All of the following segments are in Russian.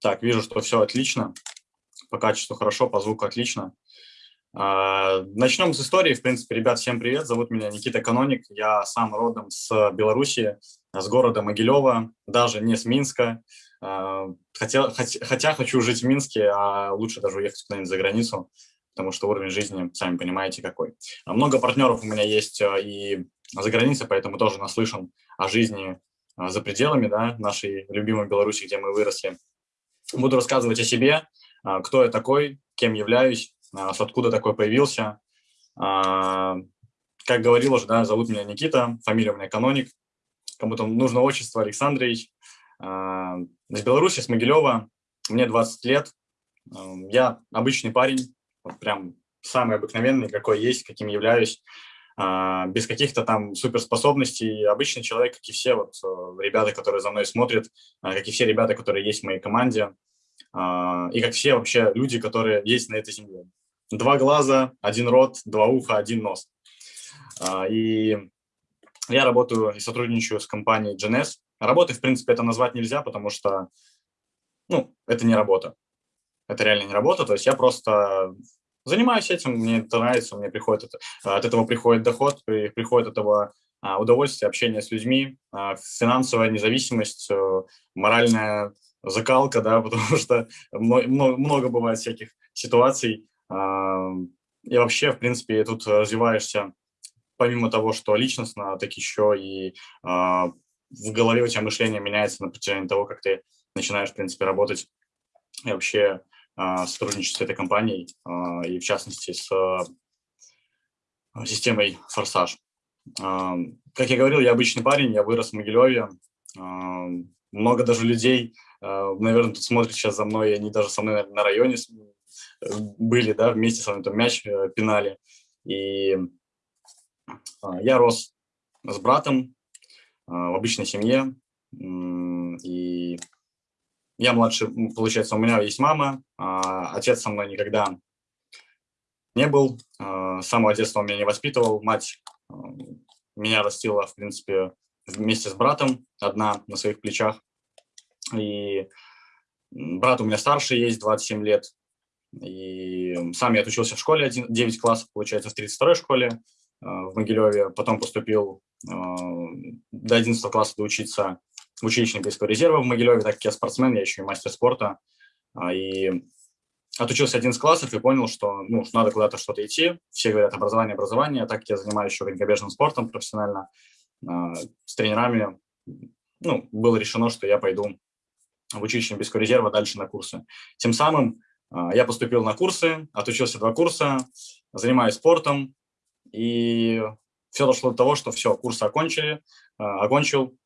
Так, вижу, что все отлично. По качеству хорошо, по звуку отлично. А, начнем с истории. В принципе, ребят, всем привет. Зовут меня Никита Каноник. Я сам родом с Беларуси, с города Могилева, даже не с Минска. А, хотя, хотя, хотя хочу жить в Минске, а лучше даже уехать куда-нибудь за границу, потому что уровень жизни, сами понимаете, какой. Много партнеров у меня есть и за границей, поэтому тоже наслышан о жизни за пределами да, нашей любимой Беларуси, где мы выросли. Буду рассказывать о себе, а, кто я такой, кем являюсь, с откуда такой появился. Как говорил уже, да, зовут меня Никита, фамилия у меня Каноник. Кому-то нужно отчество Александрович. Из Беларуси, с Могилева. Мне 20 лет. Я обычный парень, вот прям самый обыкновенный, какой есть, каким являюсь. Без каких-то там суперспособностей. Обычный человек, как и все вот э, ребята, которые за мной смотрят, как и все ребята, которые есть в моей команде. А, и как все вообще люди, которые есть на этой земле. Два глаза, один рот, два уха, один нос. А, и я работаю и сотрудничаю с компанией GNS. Работы, в принципе, это назвать нельзя, потому что ну, это не работа. Это реально не работа. То есть я просто занимаюсь этим, мне это нравится, мне приходит это, от этого приходит доход, приходит от этого а, удовольствие, общение с людьми, финансовая независимость, э, моральная закалка, да, потому что много, много бывает всяких ситуаций. И вообще, в принципе, тут развиваешься, помимо того, что личностно, так еще и а, в голове у тебя мышление меняется на протяжении того, как ты начинаешь, в принципе, работать и вообще а, сотрудничать с этой компанией, а, и в частности с системой «Форсаж». Как я говорил, я обычный парень, я вырос в Могилеве. Много даже людей а, наверное, тут смотрят сейчас за мной, они даже со мной на районе были, да, вместе со мной там мяч э, пинали. И а, я рос с братом а, в обычной семье, и я младший, получается, у меня есть мама, отец со мной никогда не был, с самого детства он меня не воспитывал, мать меня растила, в принципе, вместе с братом, одна на своих плечах. И брат у меня старше есть, 27 лет. И сам я отучился в школе 1, 9 классов, получается, в 32-й школе э, в Могилеве. Потом поступил до 11 класса доучиться в училище Олимпийского резерва в Могилеве, так как я спортсмен, я еще и мастер спорта. А, и отучился 11 классов и понял, что ну, надо куда-то что-то идти. Все говорят образование, образование. Так как я занимаюсь еще конькобежным спортом профессионально. Э, с тренерами ну, было решено, что я пойду в училище Олимпийского резерва дальше на курсы. Тем самым а, я поступил на курсы, отучился два курса, занимаюсь спортом, и все дошло до того, что все, курсы окончили, а, окончил,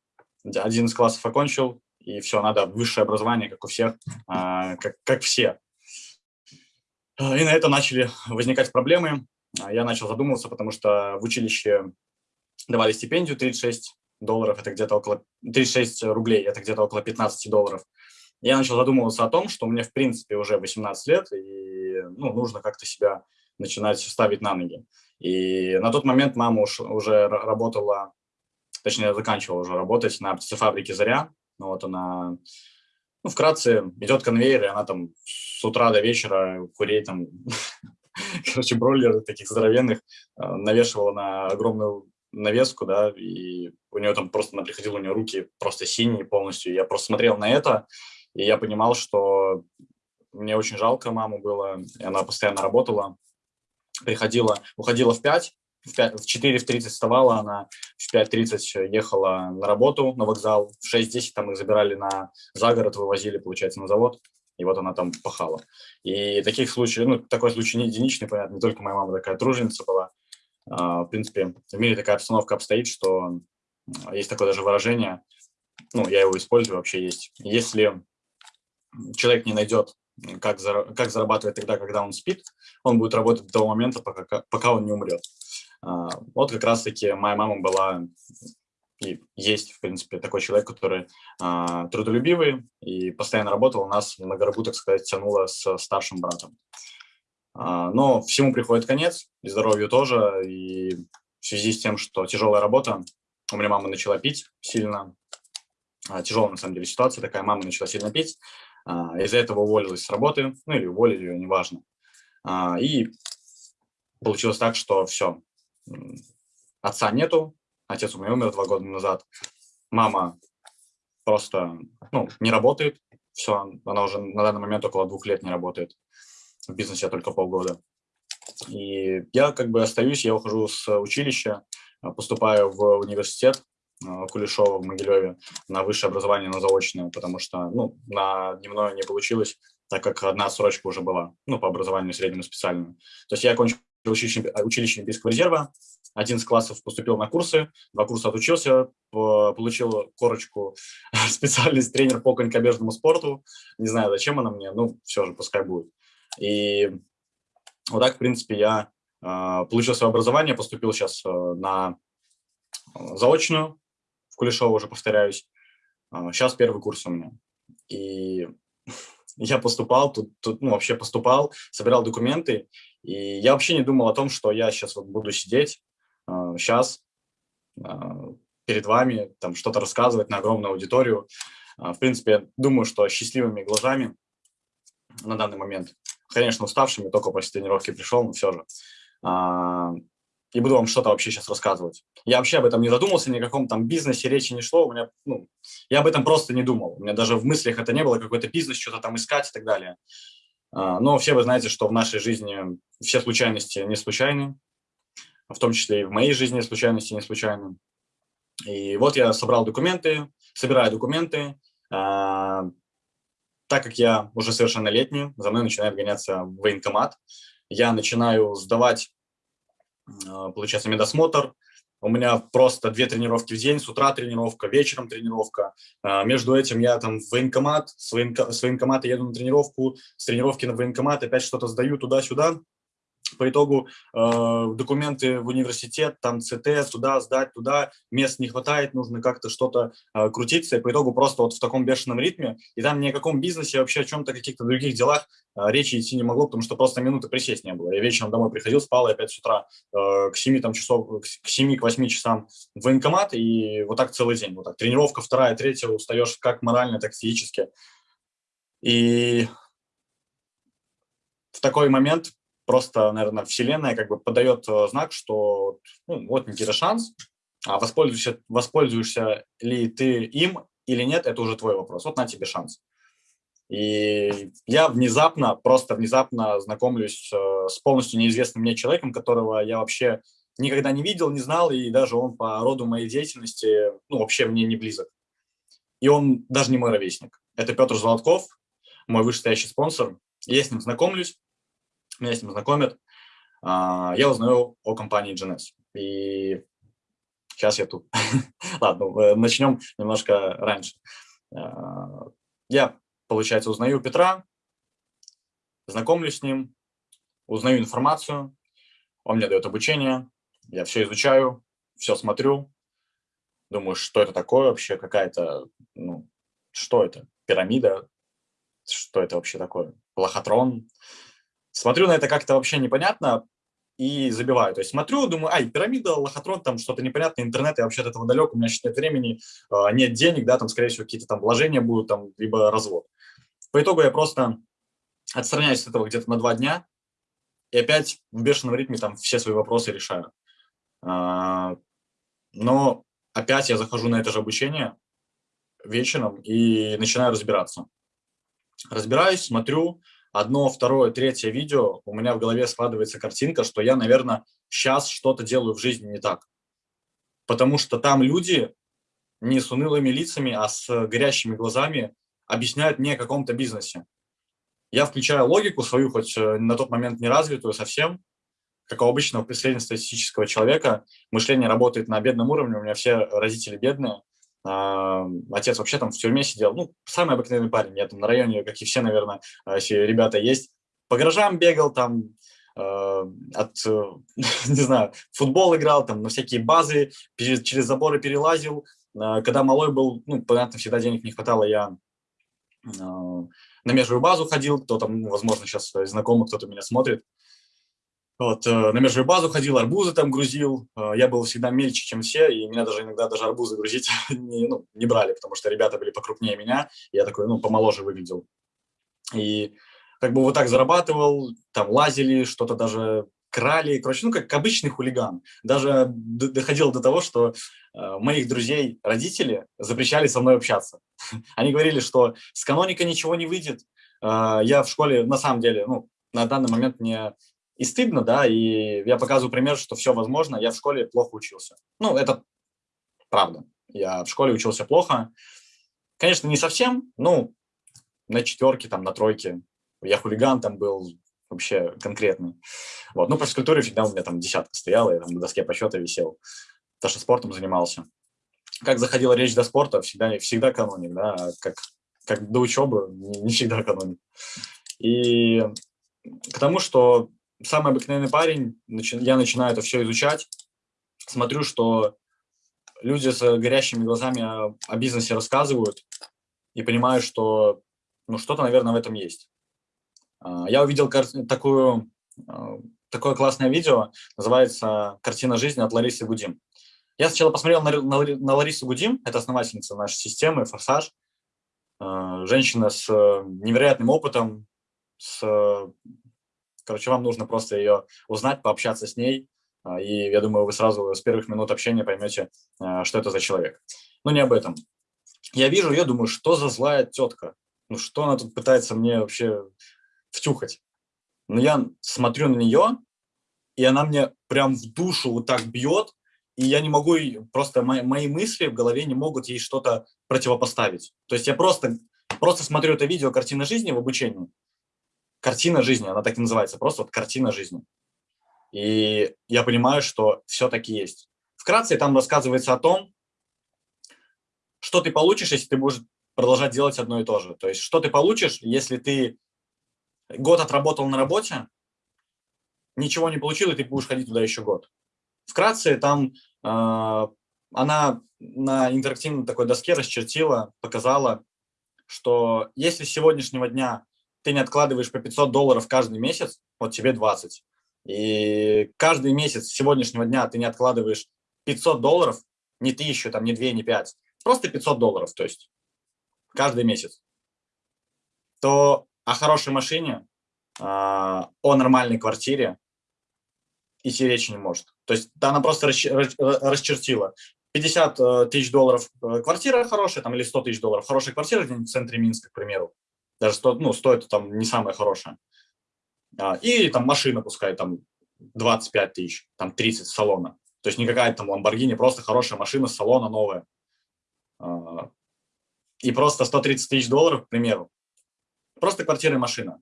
один из классов окончил, и все, надо высшее образование, как у всех, а, как, как все. И на это начали возникать проблемы. Я начал задумываться, потому что в училище давали стипендию 36 долларов, это где-то около 36 рублей, это где-то около 15 долларов. Я начал задумываться о том, что мне, в принципе, уже 18 лет, и ну, нужно как-то себя начинать ставить на ноги. И на тот момент мама уж, уже работала, точнее, заканчивала уже работать на птицефабрике «Заря». Ну, вот она, ну, вкратце, идет конвейер, и она там с утра до вечера курей там, короче, бройлеры таких здоровенных э, навешивала на огромную навеску, да, и у нее там просто она приходила, у нее руки просто синие полностью. Я просто смотрел на это, и я понимал, что мне очень жалко маму было, и она постоянно работала, приходила, уходила в 5, в, 5, в 4 в 30 вставала, она в 5.30 ехала на работу, на вокзал, в 6.10 там их забирали на загород, вывозили, получается, на завод, и вот она там пахала. И таких случаев, ну, такой случай не единичный, понятно, не только моя мама такая труженица была, а, в принципе, в мире такая обстановка обстоит, что есть такое даже выражение, ну, я его использую вообще есть. Если человек не найдет, как, зара как зарабатывать тогда, когда он спит, он будет работать до того момента, пока, пока он не умрет. А, вот как раз-таки моя мама была и есть, в принципе, такой человек, который а, трудолюбивый и постоянно работал. У нас на горбу, так сказать, тянуло с старшим братом. А, но всему приходит конец, и здоровью тоже, и в связи с тем, что тяжелая работа, у меня мама начала пить сильно, тяжелая, на самом деле, ситуация такая. Мама начала сильно петь, из-за этого уволилась с работы, ну или уволили ее, неважно. И получилось так, что все, отца нету, отец у меня умер два года назад, мама просто ну, не работает, все, она уже на данный момент около двух лет не работает, в бизнесе только полгода. И я как бы остаюсь, я ухожу с училища, поступаю в университет э, Кулешова в Могилеве на высшее образование, на заочное, потому что ну, на дневное не получилось, так как одна срочка уже была, ну, по образованию среднему специальному. То есть я окончил училище, училище Олимпийского резерва, один из классов поступил на курсы, два курса отучился, получил корочку специальность тренер по конькобежному спорту. Не знаю, зачем она мне, ну, все же, пускай будет. И вот так, в принципе, я э, получил свое образование, поступил сейчас э, на заочную, в Кулешово уже повторяюсь. Э, сейчас первый курс у меня. И я поступал, тут, тут ну, вообще поступал, собирал документы, и я вообще не думал о том, что я сейчас вот буду сидеть, сейчас перед вами, там что-то рассказывать на огромную аудиторию. В принципе, думаю, что счастливыми глазами на данный момент конечно, уставшими, только после тренировки пришел, но все же. А, и буду вам что-то вообще сейчас рассказывать. Я вообще об этом не задумался, ни о каком там бизнесе речи не шло. У меня, ну, я об этом просто не думал. У меня даже в мыслях это не было, какой-то бизнес, что-то там искать и так далее. А, но все вы знаете, что в нашей жизни все случайности не случайны, в том числе и в моей жизни случайности не случайны. И вот я собрал документы, собираю документы, а, так как я уже совершеннолетний, за мной начинает гоняться военкомат, я начинаю сдавать, получается, медосмотр, у меня просто две тренировки в день, с утра тренировка, вечером тренировка. А, между этим я там в военкомат, с, военко, военкомата еду на тренировку, с тренировки на военкомат опять что-то сдаю туда-сюда по итогу э, документы в университет, там ЦТ, туда сдать, туда, мест не хватает, нужно как-то что-то э, крутиться, и по итогу просто вот в таком бешеном ритме, и там ни о каком бизнесе, вообще о чем-то, каких-то других делах э, речи идти не могло, потому что просто минуты присесть не было. Я вечером домой приходил, спал, и опять с утра э, к 7 там, часов, к 7 к 8 часам в военкомат, и вот так целый день, вот так. Тренировка вторая, третья, устаешь как морально, так физически. И в такой момент просто, наверное, вселенная как бы подает э, знак, что ну, вот Никита шанс, а воспользуешься, воспользуешься ли ты им или нет, это уже твой вопрос. Вот на тебе шанс. И я внезапно, просто внезапно знакомлюсь э, с полностью неизвестным мне человеком, которого я вообще никогда не видел, не знал, и даже он по роду моей деятельности, ну, вообще мне не близок. И он даже не мой ровесник. Это Петр Золотков, мой вышестоящий спонсор. Я с ним знакомлюсь, меня с ним знакомят, а, я узнаю о компании GNS. И сейчас я тут. Ладно, э, начнем немножко раньше. А, я, получается, узнаю Петра, знакомлюсь с ним, узнаю информацию, он мне дает обучение, я все изучаю, все смотрю, думаю, что это такое вообще, какая-то, ну, что это, пирамида, что это вообще такое, лохотрон, Смотрю на это как-то вообще непонятно и забиваю. То есть смотрю, думаю, ай, пирамида, лохотрон, там что-то непонятное, интернет, я вообще от этого далек, у меня сейчас нет времени, а, нет денег, да, там, скорее всего, какие-то там вложения будут, там, либо развод. По итогу я просто отстраняюсь от этого где-то на два дня и опять в бешеном ритме там все свои вопросы решаю. А, но опять я захожу на это же обучение вечером и начинаю разбираться. Разбираюсь, смотрю, одно, второе, третье видео, у меня в голове складывается картинка, что я, наверное, сейчас что-то делаю в жизни не так. Потому что там люди не с унылыми лицами, а с горящими глазами объясняют мне о каком-то бизнесе. Я включаю логику свою, хоть э, на тот момент не развитую совсем, как у обычного среднестатистического человека, мышление работает на бедном уровне, у меня все родители бедные, отец вообще там в тюрьме сидел, ну, самый обыкновенный парень, я там на районе, как и все, наверное, все ребята есть, по гаражам бегал, там, э, от, не знаю, футбол играл, там, на всякие базы, через, заборы перелазил. Э, когда малой был, ну, понятно, всегда денег не хватало, я э, на межевую базу ходил, кто там, возможно, сейчас знакомый, кто-то меня смотрит. Вот, э, на межевую базу ходил, арбузы там грузил. Э, я был всегда мельче, чем все, и меня даже иногда даже арбузы грузить не, ну, не брали, потому что ребята были покрупнее меня. Я такой, ну, помоложе выглядел. И как бы вот так зарабатывал, там лазили, что-то даже крали, короче, ну, как обычный хулиган. Даже доходило до того, что э, моих друзей родители запрещали со мной общаться. Они говорили, что с каноника ничего не выйдет. Я в школе, на самом деле, ну, на данный момент мне и стыдно, да, и я показываю пример, что все возможно. Я в школе плохо учился. Ну, это правда. Я в школе учился плохо. Конечно, не совсем, ну, на четверке, там, на тройке. Я хулиган там был, вообще конкретный. Вот. Ну, по физкультуре всегда у меня там десятка стояла, я там на доске почета висел, потому что спортом занимался. Как заходила речь до спорта, всегда, всегда каноник, да, а как, как до учебы, не, всегда каноник. И к тому, что самый обыкновенный парень, я начинаю это все изучать, смотрю, что люди с горящими глазами о, бизнесе рассказывают, и понимаю, что ну, что-то, наверное, в этом есть. А, я увидел такую, а, такое классное видео, называется «Картина жизни» от Ларисы Гудим. Я сначала посмотрел на, на, на Ларису Гудим, это основательница нашей системы, «Форсаж», а, женщина с невероятным опытом, с, короче, вам нужно просто ее узнать, пообщаться с ней, и я думаю, вы сразу с первых минут общения поймете, что это за человек. Но не об этом. Я вижу ее, думаю, что за злая тетка, ну что она тут пытается мне вообще втюхать. Но я смотрю на нее, и она мне прям в душу вот так бьет, и я не могу, просто мои, мои мысли в голове не могут ей что-то противопоставить. То есть я просто, просто смотрю это видео «Картина жизни» в обучении. Картина жизни, она так и называется, просто вот картина жизни. И я понимаю, что все-таки есть. Вкратце там рассказывается о том, что ты получишь, если ты будешь продолжать делать одно и то же. То есть что ты получишь, если ты год отработал на работе, ничего не получил, и ты будешь ходить туда еще год. Вкратце, там э, она на интерактивной такой доске расчертила, показала, что если с сегодняшнего дня ты не откладываешь по 500 долларов каждый месяц, вот тебе 20, и каждый месяц с сегодняшнего дня ты не откладываешь 500 долларов, не тысячу, там, не 2, не 5, просто 500 долларов, то есть каждый месяц, то о хорошей машине, а, о нормальной квартире идти речи не может. То есть она просто расчертила. 50 э, тысяч долларов э, квартира хорошая, там, или 100 тысяч долларов. Хорошая квартира в центре Минска, к примеру. Даже 100, ну, стоит там не самая хорошая. А, и там машина, пускай там 25 тысяч, там 30 салона. То есть не какая-то там Ламборгини, просто хорошая машина салона новая. А, и просто 130 тысяч долларов, к примеру, Просто квартира и машина.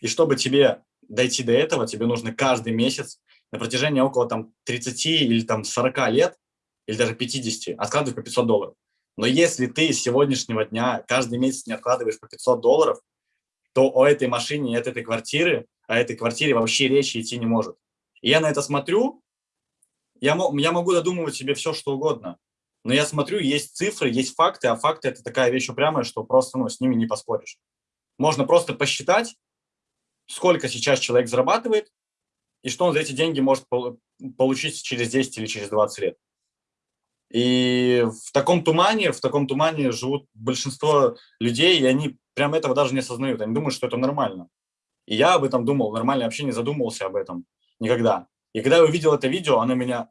И чтобы тебе дойти до этого, тебе нужно каждый месяц на протяжении около там 30 или там 40 лет, или даже 50, откладывать по 500 долларов. Но если ты с сегодняшнего дня каждый месяц не откладываешь по 500 долларов, то о этой машине, от этой квартиры, о этой квартире вообще речи идти не может. И я на это смотрю, я, я могу додумывать себе все, что угодно. Но я смотрю, есть цифры, есть факты, а факты – это такая вещь упрямая, что просто ну, с ними не поспоришь. Можно просто посчитать, сколько сейчас человек зарабатывает и что он за эти деньги может получить через 10 или через 20 лет. И в таком тумане, в таком тумане живут большинство людей, и они прям этого даже не осознают. Они думают, что это нормально. И я об этом думал, нормально вообще не задумывался об этом никогда. И когда я увидел это видео, оно меня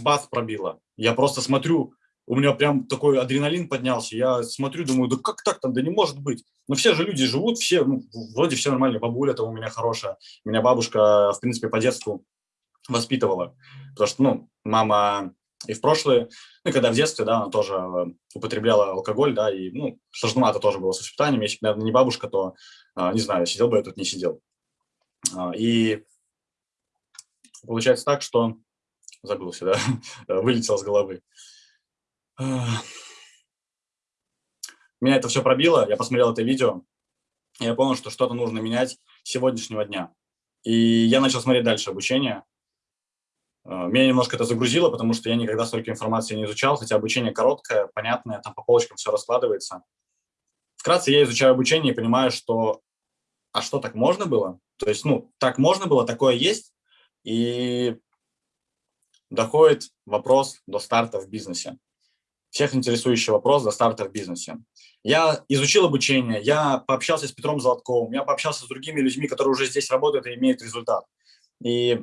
бац пробило. Я просто смотрю, у меня прям такой адреналин поднялся. Я смотрю, думаю, да как так там, да не может быть. Но все же люди живут, все, ну, вроде все нормально. Бабуля там у меня хорошая. Меня бабушка, в принципе, по детству воспитывала. Потому что, ну, мама и в прошлое, ну, когда в детстве, да, она тоже э, употребляла алкоголь, да, и, ну, сложновато тоже было с воспитанием. Если бы, наверное, не бабушка, то, а, не знаю, сидел бы я тут, не сидел. А, и получается так, что забылся, да, вылетел с головы. Меня это все пробило, я посмотрел это видео, и я понял, что что-то нужно менять с сегодняшнего дня. И я начал смотреть дальше обучение. А, меня немножко это загрузило, потому что я никогда столько информации не изучал, хотя обучение короткое, понятное, там по полочкам все раскладывается. Вкратце я изучаю обучение и понимаю, что а что, так можно было? То есть, ну, так можно было, такое есть, И доходит вопрос до старта в бизнесе. Всех интересующий вопрос до старта в бизнесе. Я изучил обучение, я пообщался с Петром Золотковым, я пообщался с другими людьми, которые уже здесь работают и имеют результат. И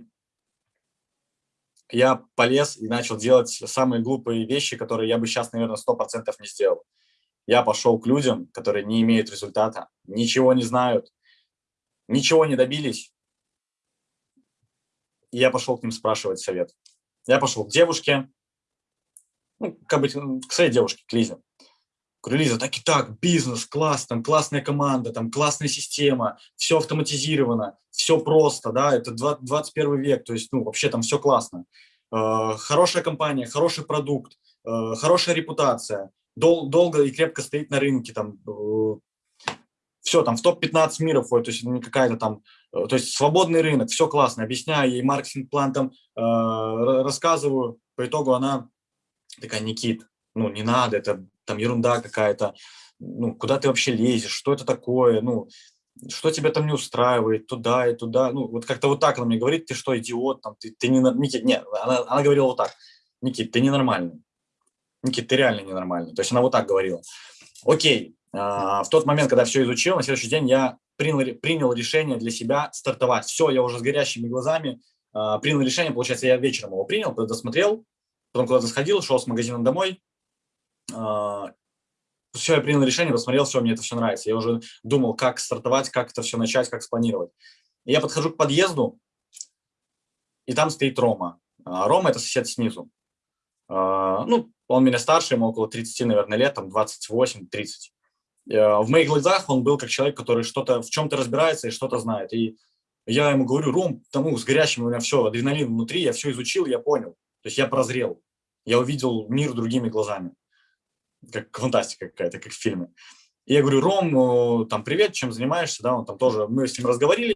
я полез и начал делать самые глупые вещи, которые я бы сейчас, наверное, 100% не сделал. Я пошел к людям, которые не имеют результата, ничего не знают, ничего не добились. И я пошел к ним спрашивать совет. Я пошел к девушке, ну, как бы, к своей девушке, к Лизе. Говорю, Лиза, так и так, бизнес, класс, там классная команда, там классная система, все автоматизировано, все просто, да, это 21 век, то есть, ну, вообще там все классно. Э, хорошая компания, хороший продукт, э, хорошая репутация, дол долго и крепко стоит на рынке, там, э, все, там, в топ-15 мира входит, то есть не какая-то там, э, то есть свободный рынок, все классно, объясняю ей маркетинг-план там, э, рассказываю, по итогу она такая, Никит, ну, не надо, это там ерунда какая-то, ну, куда ты вообще лезешь, что это такое, ну, что тебя там не устраивает, туда и туда, ну, вот как-то вот так она мне говорит, ты что, идиот, там, ты, ты не, Никит, нет, она, она говорила вот так, Никит, ты ненормальный, Никит, ты реально ненормальный, то есть она вот так говорила. Окей, а, в тот момент, когда все изучил, на следующий день я принял, принял решение для себя стартовать. Все, я уже с горящими глазами а, принял решение, получается, я вечером его принял, досмотрел, потом куда-то сходил, шел с магазина домой, все, я принял решение, посмотрел, все, мне это все нравится. Я уже думал, как стартовать, как это все начать, как спланировать. Я подхожу к подъезду, и там стоит Рома. А, Рома – это сосед снизу. А, ну, он меня старше, ему около 30, наверное, лет, там 28-30. В моих глазах он был как человек, который что-то в чем-то разбирается и что-то знает. И я ему говорю, Ром, тому с горящим у меня все, адреналин внутри, я все изучил, я понял. То есть я прозрел, я увидел мир другими глазами как фантастика какая-то, как в фильме. И я говорю, Ром, там, привет, чем занимаешься, да, он там тоже, мы с ним разговорились,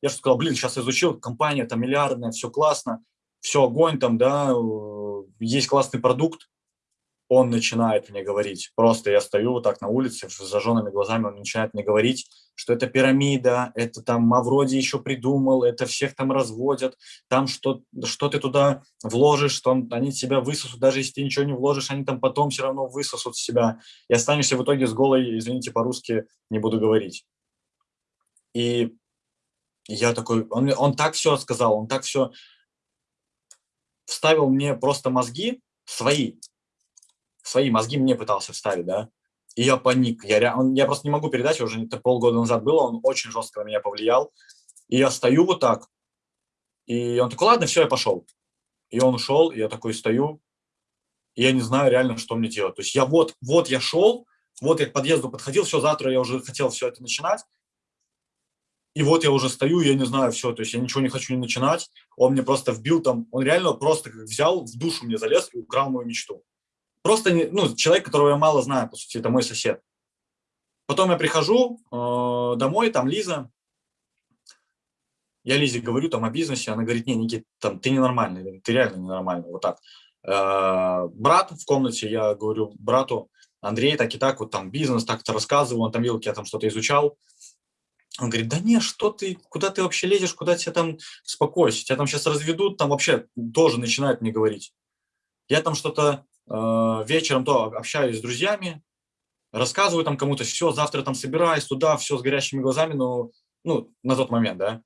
я что сказал, блин, сейчас изучил, компания там миллиардная, все классно, все огонь там, да, есть классный продукт, он начинает мне говорить. Просто я стою вот так на улице с зажженными глазами, он начинает мне говорить, что это пирамида, это там Мавроди еще придумал, это всех там разводят, там что, что ты туда вложишь, что они тебя высосут, даже если ты ничего не вложишь, они там потом все равно высосут себя, и останешься в итоге с голой, извините, по-русски не буду говорить. И я такой, он, он так все сказал, он так все вставил мне просто мозги свои, свои мозги мне пытался вставить, да, и я паник. Я, он, я просто не могу передать, уже это полгода назад было, он очень жестко на меня повлиял. И я стою вот так, и он такой, ладно, все, я пошел. И он ушел, и я такой стою, и я не знаю реально, что мне делать. То есть я вот, вот я шел, вот я к подъезду подходил, все, завтра я уже хотел все это начинать, и вот я уже стою, я не знаю, все, то есть я ничего не хочу не начинать, он мне просто вбил там, он реально просто взял, в душу мне залез и украл мою мечту. Просто ну, человек, которого я мало знаю, по сути, это мой сосед. Потом я прихожу э, домой, там Лиза. Я Лизе говорю там о бизнесе, она говорит, не, Никит, там, ты ненормальный, ты реально ненормальный, вот так. Э, брат в комнате, я говорю брату, Андрей, так и так, вот там бизнес, так-то рассказывал, он там видел, я там что-то изучал. Он говорит, да не, что ты, куда ты вообще лезешь, куда тебя там, спокойся, тебя там сейчас разведут, там вообще тоже начинают мне говорить. Я там что-то вечером то общаюсь с друзьями, рассказываю там кому-то, все, завтра там собираюсь туда, все с горящими глазами, но, ну, на тот момент, да.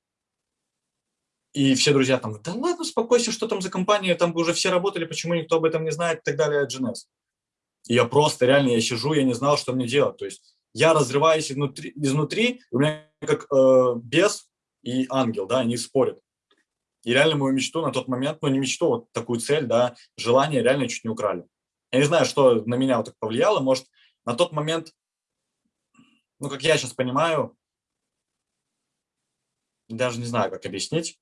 И все друзья там, да ладно, успокойся, что там за компания, там уже все работали, почему никто об этом не знает и так далее, GNS. И я просто, реально, я сижу, я не знал, что мне делать. То есть я разрываюсь изнутри, изнутри у меня как э, бес и ангел, да, они спорят. И реально мою мечту на тот момент, ну не мечту, вот такую цель, да, желание реально чуть не украли. Я не знаю, что на меня вот так повлияло, может, на тот момент, ну, как я сейчас понимаю, даже не знаю, как объяснить.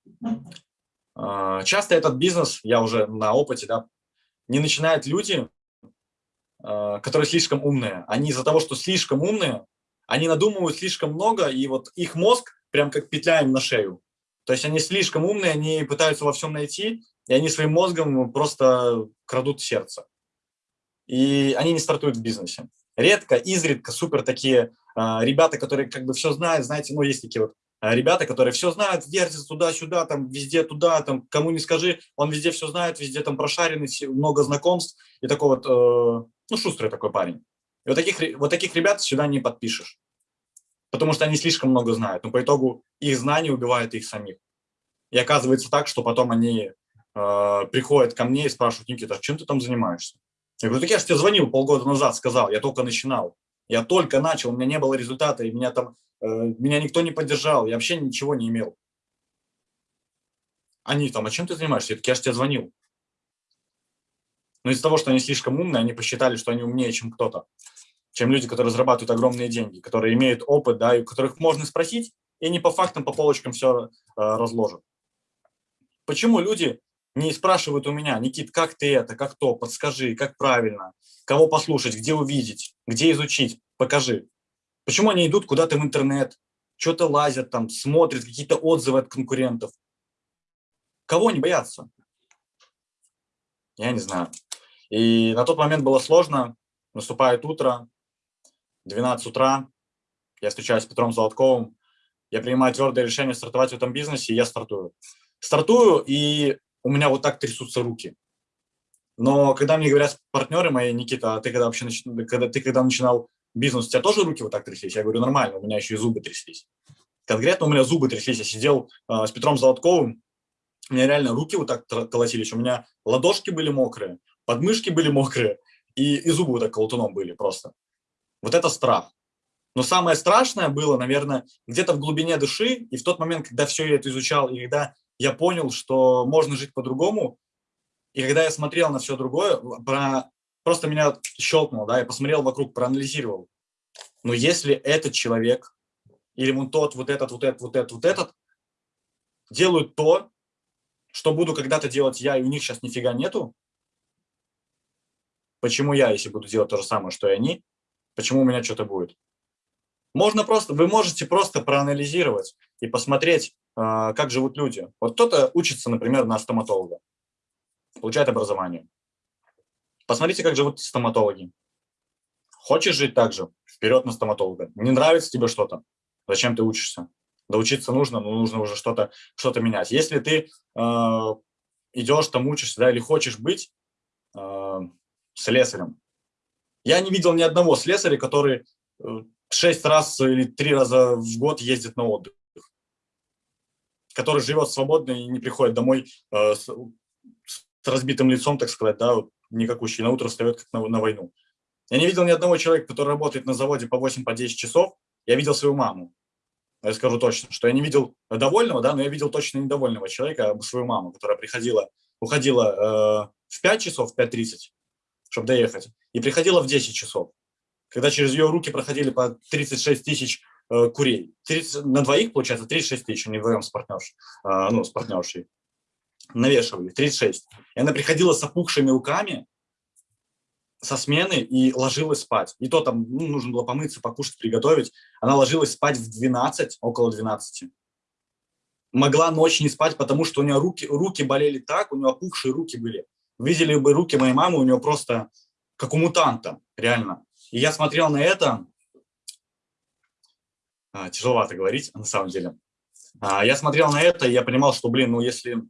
А, часто этот бизнес, я уже на опыте, да, не начинают люди, а, которые слишком умные. Они из-за того, что слишком умные, они надумывают слишком много, и вот их мозг прям как петля им на шею. То есть они слишком умные, они пытаются во всем найти, и они своим мозгом просто крадут сердце. И они не стартуют в бизнесе. Редко, изредка супер такие э, ребята, которые как бы все знают, знаете, ну, есть такие вот э, ребята, которые все знают, вертятся туда-сюда, там везде туда, там кому не скажи, он везде все знает, везде там прошаренный, много знакомств и такой вот, э, ну, шустрый такой парень. И вот таких, вот таких ребят сюда не подпишешь, потому что они слишком много знают, но по итогу их знания убивают их самих. И оказывается так, что потом они э, приходят ко мне и спрашивают, Никита, чем ты там занимаешься? Я говорю, так я же тебе звонил полгода назад, сказал, я только начинал. Я только начал, у меня не было результата, и меня там, э, меня никто не поддержал, я вообще ничего не имел. Они там, а чем ты занимаешься? Я так, я же тебе звонил. Но из-за того, что они слишком умные, они посчитали, что они умнее, чем кто-то, чем люди, которые зарабатывают огромные деньги, которые имеют опыт, да, и которых можно спросить, и они по фактам, по полочкам все э, разложат. Почему люди не спрашивают у меня, Никит, как ты это, как то, подскажи, как правильно, кого послушать, где увидеть, где изучить, покажи. Почему они идут куда-то в интернет, что-то лазят там, смотрят какие-то отзывы от конкурентов? Кого они боятся? Я не знаю. И на тот момент было сложно. Наступает утро, 12 утра, я встречаюсь с Петром Золотковым, я принимаю твердое решение стартовать в этом бизнесе, и я стартую. Стартую, и у меня вот так трясутся руки. Но когда мне говорят партнеры мои, Никита, а ты когда вообще нач... когда, ты когда начинал бизнес, у тебя тоже руки вот так тряслись? Я говорю, нормально, у меня еще и зубы тряслись. Конкретно у меня зубы тряслись. Я сидел э, с Петром Золотковым, у меня реально руки вот так колотились, у меня ладошки были мокрые, подмышки были мокрые, и, и зубы вот так колотуном были просто. Вот это страх. Но самое страшное было, наверное, где-то в глубине души, и в тот момент, когда все я это изучал, и когда я понял, что можно жить по-другому. И когда я смотрел на все другое, про... просто меня щелкнуло, да, я посмотрел вокруг, проанализировал. Но если этот человек, или вон тот, вот этот, вот этот, вот этот, вот этот, делают то, что буду когда-то делать я, и у них сейчас нифига нету, почему я, если буду делать то же самое, что и они, почему у меня что-то будет? Можно просто, вы можете просто проанализировать и посмотреть, а, как живут люди. Вот кто-то учится, например, на стоматолога, получает образование. Посмотрите, как живут стоматологи. Хочешь жить так же? Вперед на стоматолога. Не нравится тебе что-то? Зачем ты учишься? Да учиться нужно, но нужно уже что-то что, -то, менять. Если ты э, идешь там учишься, да, или хочешь быть э, слесарем. Я не видел ни одного слесаря, который э, шесть раз или три раза в год ездит на отдых который живет свободно и не приходит домой э, с, с разбитым лицом, так сказать, да, вот, никакущий, на утро встает как на, на войну. Я не видел ни одного человека, который работает на заводе по 8-10 по часов. Я видел свою маму. Я скажу точно, что я не видел довольного, да, но я видел точно недовольного человека, а свою маму, которая приходила, уходила э, в 5 часов, в 5.30, чтобы доехать, и приходила в 10 часов, когда через ее руки проходили по 36 тысяч курей. 30, на двоих, получается, 36 тысяч, не вдвоем с партнершей, а, ну, с партнершей. Навешивали, 36. И она приходила с опухшими руками со смены и ложилась спать. И то там ну, нужно было помыться, покушать, приготовить. Она ложилась спать в 12, около 12. Могла ночь не спать, потому что у нее руки, руки болели так, у нее опухшие руки были. Видели бы руки моей мамы, у нее просто как у мутанта, реально. И я смотрел на это, тяжеловато говорить на самом деле. А, я смотрел на это, и я понимал, что, блин, ну если,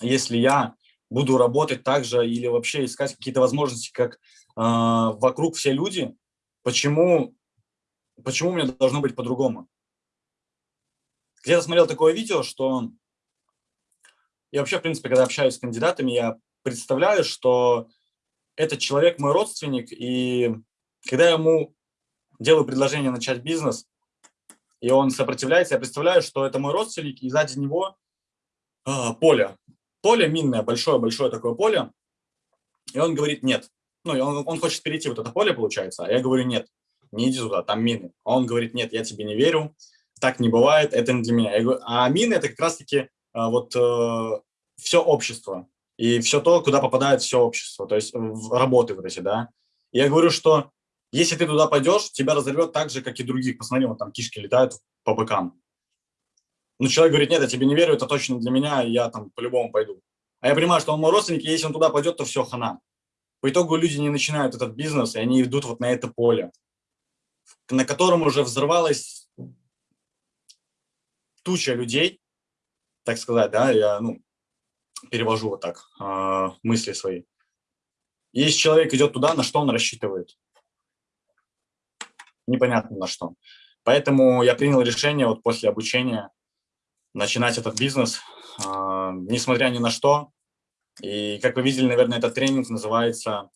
если я буду работать так же или вообще искать какие-то возможности, как э, вокруг все люди, почему, почему меня должно быть по-другому? Где-то смотрел такое видео, что я вообще, в принципе, когда общаюсь с кандидатами, я представляю, что этот человек мой родственник, и когда я ему делаю предложение начать бизнес, и он сопротивляется. Я представляю, что это мой родственник, и сзади него э, поле. Поле минное, большое-большое такое поле. И он говорит нет. Ну, он, он хочет перейти вот это поле, получается, а я говорю нет, не иди туда, там мины. А он говорит нет, я тебе не верю, так не бывает, это не для меня. Говорю, а мины это как раз-таки э, вот э, все общество и все то, куда попадает все общество, то есть работы вот эти, да. Я говорю, что если ты туда пойдешь, тебя разорвет так же, как и других. Посмотри, вот там кишки летают по быкам. Ну, человек говорит, нет, я тебе не верю, это точно для меня, я там по-любому пойду. А я понимаю, что он мой родственник, и если он туда пойдет, то все, хана. По итогу люди не начинают этот бизнес, и они идут вот на это поле, на котором уже взорвалось туча людей, так сказать, да, я ну, перевожу вот так э, мысли свои. Если человек идет туда, на что он рассчитывает? Непонятно на что. Поэтому я принял решение вот после обучения начинать этот бизнес, э, несмотря ни на что. И как вы видели, наверное, этот тренинг называется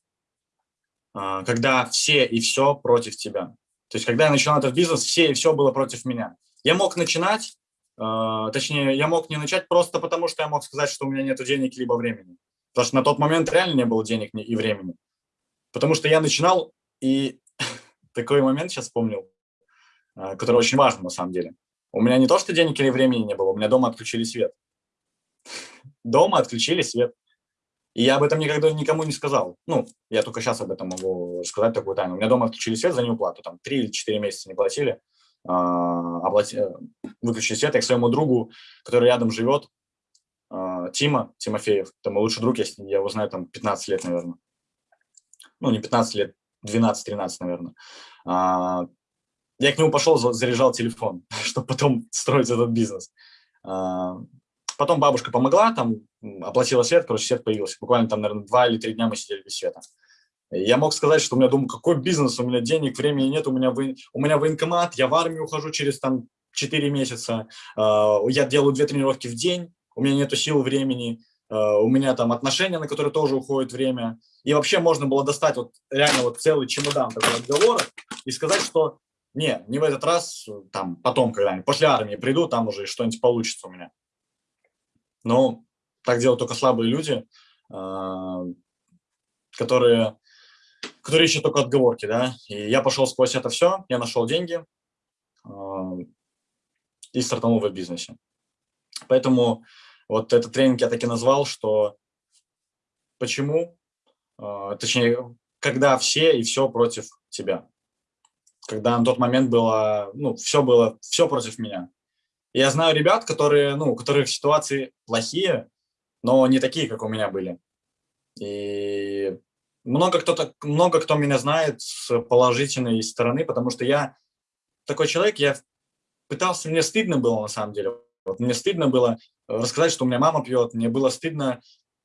э, «Когда все и все против тебя». То есть когда я начинал этот бизнес, все и все было против меня. Я мог начинать, э, точнее, я мог не начать просто потому, что я мог сказать, что у меня нет денег либо времени. Потому что на тот момент реально не было денег и времени. Потому что я начинал, и такой момент сейчас вспомнил, э, который очень важен на самом деле. У меня не то, что денег или времени не было, у меня дома отключили свет. Дома отключили свет. И я об этом никогда никому не сказал. Ну, я только сейчас об этом могу сказать такую тайну. У меня дома отключили свет за неуплату. Там 3 или 4 месяца не платили. Оплати, э, выключили свет, я к своему другу, который рядом живет, Тима Тимофеев, это мой лучший друг, я его знаю там 15 лет, наверное. Ну, не 15 лет, 12-13, наверное. А, я к нему пошел, заряжал телефон, чтобы потом строить этот бизнес. Потом бабушка помогла, там оплатила свет, короче, свет появился. Буквально там, наверное, два или три дня мы сидели без света. Я мог сказать, что у меня, думаю, какой бизнес, у меня денег, времени нет, у меня, вы, у меня военкомат, я в армию ухожу через там 4 месяца, э, я делаю две тренировки в день, у меня нету сил, времени, у меня там отношения, на которые тоже уходит время. И вообще можно было достать вот реально вот целый чемодан такой отговоров и сказать, что не, не в этот раз, там потом когда-нибудь, после армии приду, там уже что-нибудь получится у меня. Но так делают только слабые люди, э, которые которые ищут только отговорки, да. И я пошел сквозь это все, я нашел деньги э, и стартанул в бизнесе. Поэтому вот этот тренинг я таки назвал, что почему, э, точнее, когда все и все против тебя. Когда на тот момент было, ну, все было, все против меня. И я знаю ребят, которые, ну, у которых ситуации плохие, но не такие, как у меня были. И много кто, много кто меня знает с положительной стороны, потому что я такой человек, я пытался, мне стыдно было на самом деле. Вот мне стыдно было рассказать, что у меня мама пьет, мне было стыдно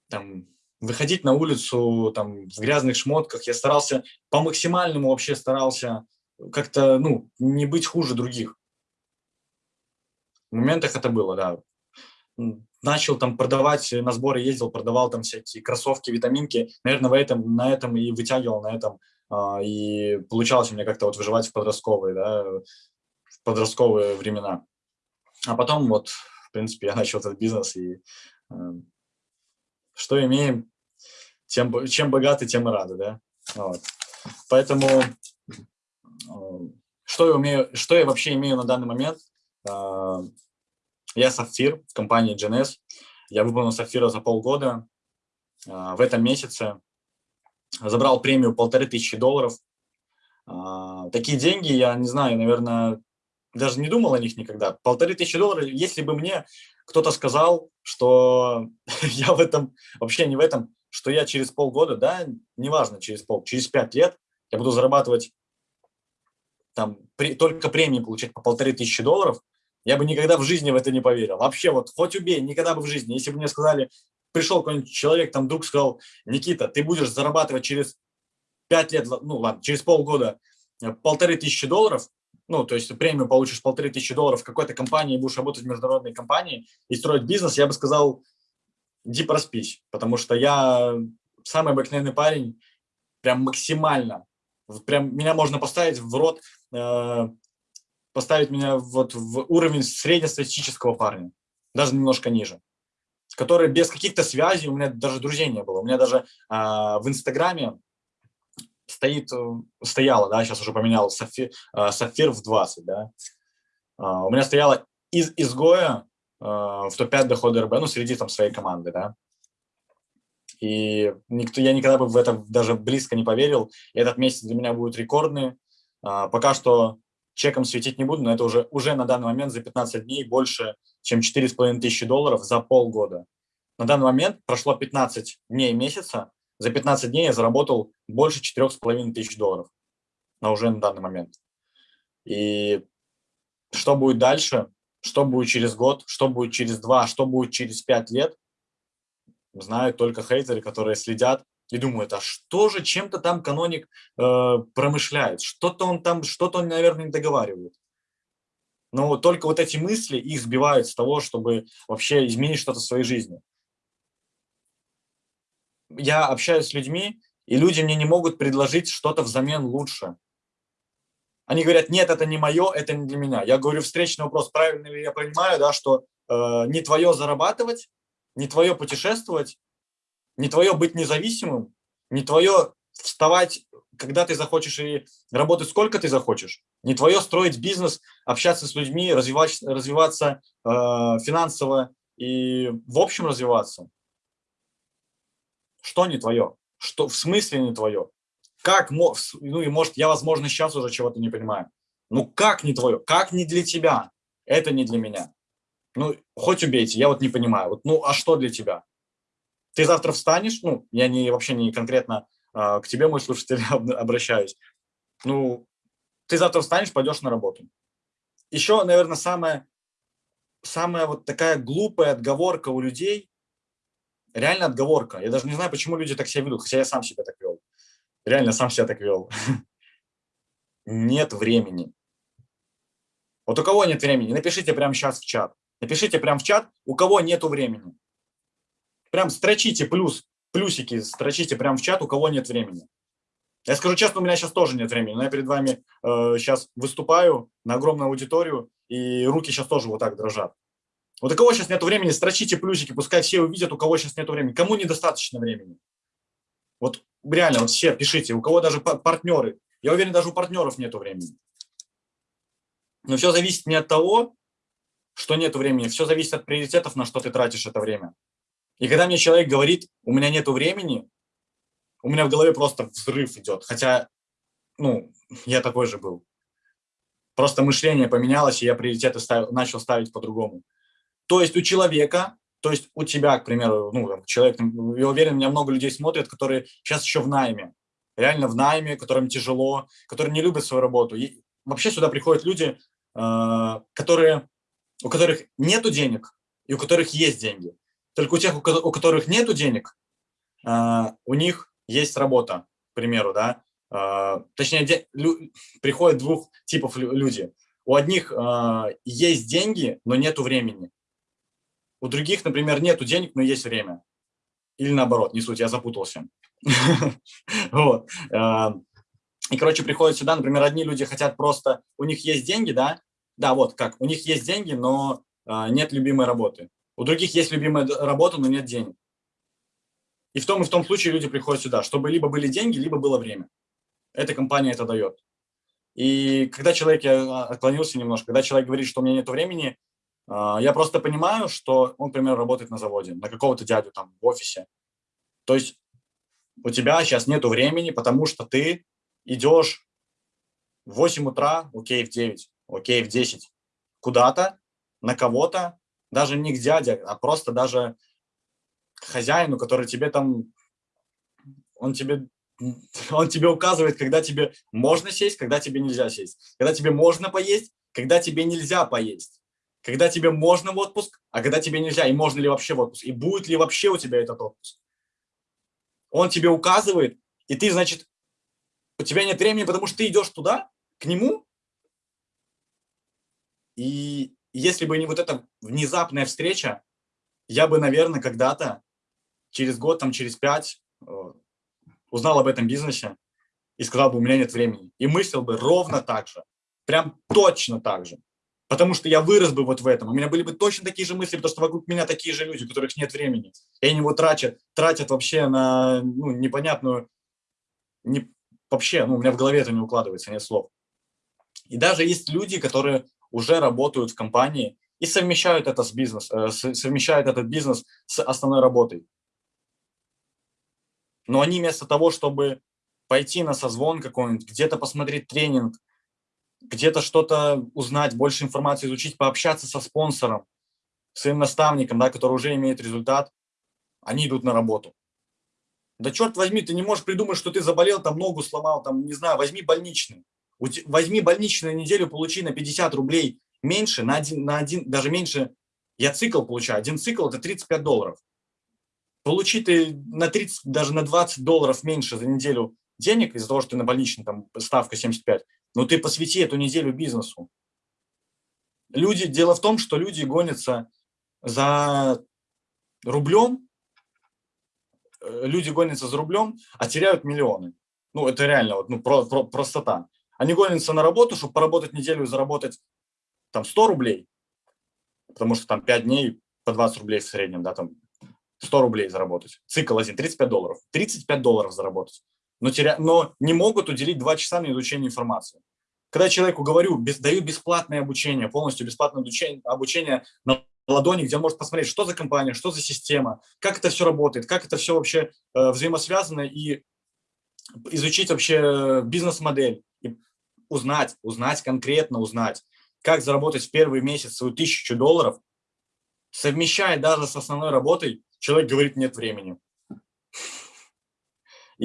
там, выходить на улицу там, в грязных шмотках. Я старался, по максимальному вообще старался как-то ну, не быть хуже других. В моментах это было, да начал там продавать, на сборы ездил, продавал там всякие кроссовки, витаминки. Наверное, в этом, на этом и вытягивал, на этом. А, и получалось у меня как-то вот выживать в подростковые, да, в подростковые времена. А потом вот, в принципе, я начал этот бизнес, и э, что имеем, тем, чем богаты, тем и рады, да. Вот. Поэтому э, что я, умею, что я вообще имею на данный момент? Э, я сапфир в компании GNS. Я выполнил сапфира за полгода. А, в этом месяце забрал премию полторы тысячи долларов. А, такие деньги, я не знаю, наверное, даже не думал о них никогда. Полторы тысячи долларов, если бы мне кто-то сказал, что я в этом, вообще не в этом, что я через полгода, да, неважно, через пол, через пять лет я буду зарабатывать там при, только премии получать по полторы тысячи долларов, я бы никогда в жизни в это не поверил. Вообще, вот хоть убей, никогда бы в жизни. Если бы мне сказали, пришел какой-нибудь человек, там друг сказал, Никита, ты будешь зарабатывать через 5 лет, ну ладно, через полгода э, полторы тысячи долларов, ну, то есть премию получишь полторы тысячи долларов в какой-то компании, будешь работать в международной компании и строить бизнес, я бы сказал, иди проспись, потому что я самый обыкновенный парень, прям максимально, прям меня можно поставить в рот э, поставить меня вот в уровень среднестатистического парня, даже немножко ниже, который без каких-то связей, у меня даже друзей не было. У меня даже а, в Инстаграме стоит, э, стояла, да, сейчас уже поменял, сапфир, а, сапфир в 20, да. А, у меня стояла из изгоя а, в топ-5 дохода РБ, ну, среди там своей команды, да. И никто, я никогда бы в это даже близко не поверил. И этот месяц для меня будет рекордный. А, пока что чеком светить не буду, но это уже, уже на данный момент за 15 дней больше, чем 4,5 тысячи долларов за полгода. На данный момент прошло 15 дней месяца, за 15 дней я заработал больше 4,5 тысяч долларов на уже на данный момент. И что будет дальше, Что будет через год, что будет через два, что будет через пять лет, знают только хейтеры, которые следят и думают, а что же чем-то там каноник э, промышляет, что-то он там, что-то он, наверное, не договаривает. Но только вот эти мысли их сбивают с того, чтобы вообще изменить что-то в своей жизни. Я общаюсь с людьми, и люди мне не могут предложить что-то взамен лучше. Они говорят, нет, это не мое, это не для меня. Я говорю, встречный вопрос, правильно ли я понимаю, да, что э, не твое зарабатывать, не твое путешествовать, не твое быть независимым, не твое вставать, когда ты захочешь, и работать сколько ты захочешь, не твое строить бизнес, общаться с людьми, развивать, развиваться э, финансово и в общем развиваться. Что не твое? Что в смысле не твое? Как, ну и может, я, возможно, сейчас уже чего-то не понимаю. Ну как не твое? Как не для тебя? Это не для меня. Ну, хоть убейте, я вот не понимаю. Вот, ну, а что для тебя? Ты завтра встанешь, ну, я не, вообще не конкретно э, к тебе, мой слушатель, обращаюсь. Ну, ты завтра встанешь, пойдешь на работу. Еще, наверное, самая, самая вот такая глупая отговорка у людей, реально отговорка. Я даже не знаю, почему люди так себя ведут, хотя я сам себя так вел. Реально сам себя так вел. Нет времени. Вот у кого нет времени, напишите прямо сейчас в чат. Напишите прямо в чат, у кого нету времени. Прям строчите плюс, плюсики строчите прямо в чат, у кого нет времени. Я скажу честно, у меня сейчас тоже нет времени, но я перед вами э, сейчас выступаю на огромную аудиторию, и руки сейчас тоже вот так дрожат. Вот у кого сейчас нет времени, строчите плюсики, пускай все увидят, у кого сейчас нет времени. Кому недостаточно времени? Вот реально, вот все пишите, у кого даже партнеры. Я уверен, даже у партнеров нет времени. Но все зависит не от того, что нет времени, все зависит от приоритетов, на что ты тратишь это время. И когда мне человек говорит, у меня нет времени, у меня в голове просто взрыв идет. Хотя, ну, я такой же был. Просто мышление поменялось, и я приоритеты ставил, начал ставить по-другому. То есть у человека то есть у тебя, к примеру, ну, человек, я уверен, меня много людей смотрят, которые сейчас еще в найме, реально в найме, которым тяжело, которые не любят свою работу. И вообще сюда приходят люди, э, которые, у которых нету денег и у которых есть деньги. Только у тех, у которых нету денег, э, у них есть работа, к примеру, да. Э, точнее, приходят двух типов люди. У одних есть деньги, но нету времени. У других, например, нету денег, но есть время. Или наоборот, не суть, я запутался. А, и, короче, приходят сюда, например, одни люди хотят просто, у них есть деньги, да, да, вот как, у них есть деньги, но а, нет любимой работы. У других есть любимая работа, но нет денег. И в том и в том случае люди приходят сюда, чтобы либо были деньги, либо было время. Эта компания это дает. И когда человек, я отклонился немножко, когда человек говорит, что у меня нет времени, а, я просто понимаю, что он, например, работает на заводе, на какого-то дядю там в офисе. То есть у тебя сейчас нету времени, потому что ты идешь в 8 утра, окей, в 9, окей, в 10, куда-то, на кого-то, даже не к дяде, а просто даже к хозяину, который тебе там, он тебе, он тебе указывает, когда тебе можно сесть, когда тебе нельзя сесть, когда тебе можно поесть, когда тебе нельзя поесть когда тебе можно в отпуск, а когда тебе нельзя, и можно ли вообще в отпуск, и будет ли вообще у тебя этот отпуск. Он тебе указывает, и ты, значит, у тебя нет времени, потому что ты идешь туда, к нему, и если бы не вот эта внезапная встреча, я бы, наверное, когда-то, через год, там, через пять, э, узнал об этом бизнесе и сказал бы, у меня нет времени. И мыслил бы ровно так же, прям точно так же. Потому что я вырос бы вот в этом. У меня были бы точно такие же мысли, потому что вокруг меня такие же люди, у которых нет времени. И они его тратят, тратят вообще на ну, непонятную... Не, вообще, ну, у меня в голове это не укладывается, нет слов. И даже есть люди, которые уже работают в компании и совмещают это с бизнес, э, совмещают этот бизнес с основной работой. Но они вместо того, чтобы пойти на созвон какой-нибудь, где-то посмотреть тренинг, где-то что-то узнать, больше информации изучить, пообщаться со спонсором, своим наставником, да, который уже имеет результат, они идут на работу. Да черт возьми, ты не можешь придумать, что ты заболел, там ногу сломал, там, не знаю, возьми больничный. Возьми больничный на неделю, получи на 50 рублей меньше, на один, на один, даже меньше, я цикл получаю, один цикл это 35 долларов. Получи ты на 30, даже на 20 долларов меньше за неделю денег из-за того, что ты на больничный, там ставка 75, но ты посвяти эту неделю бизнесу. Люди, дело в том, что люди гонятся за рублем, э, люди гонятся за рублем, а теряют миллионы. Ну, это реально вот, ну, про, про, простота. Они гонятся на работу, чтобы поработать неделю и заработать там 100 рублей, потому что там 5 дней по 20 рублей в среднем, да, там 100 рублей заработать. Цикл один, 35 долларов. 35 долларов заработать. Но, теря... но не могут уделить 2 часа на изучение информации. Когда человеку говорю, без... даю бесплатное обучение, полностью бесплатное обучение, обучение на ладони, где он может посмотреть, что за компания, что за система, как это все работает, как это все вообще э, взаимосвязано и изучить вообще бизнес-модель, узнать, узнать конкретно, узнать, как заработать в первый месяц свою тысячу долларов, совмещая даже с основной работой, человек говорит, нет времени.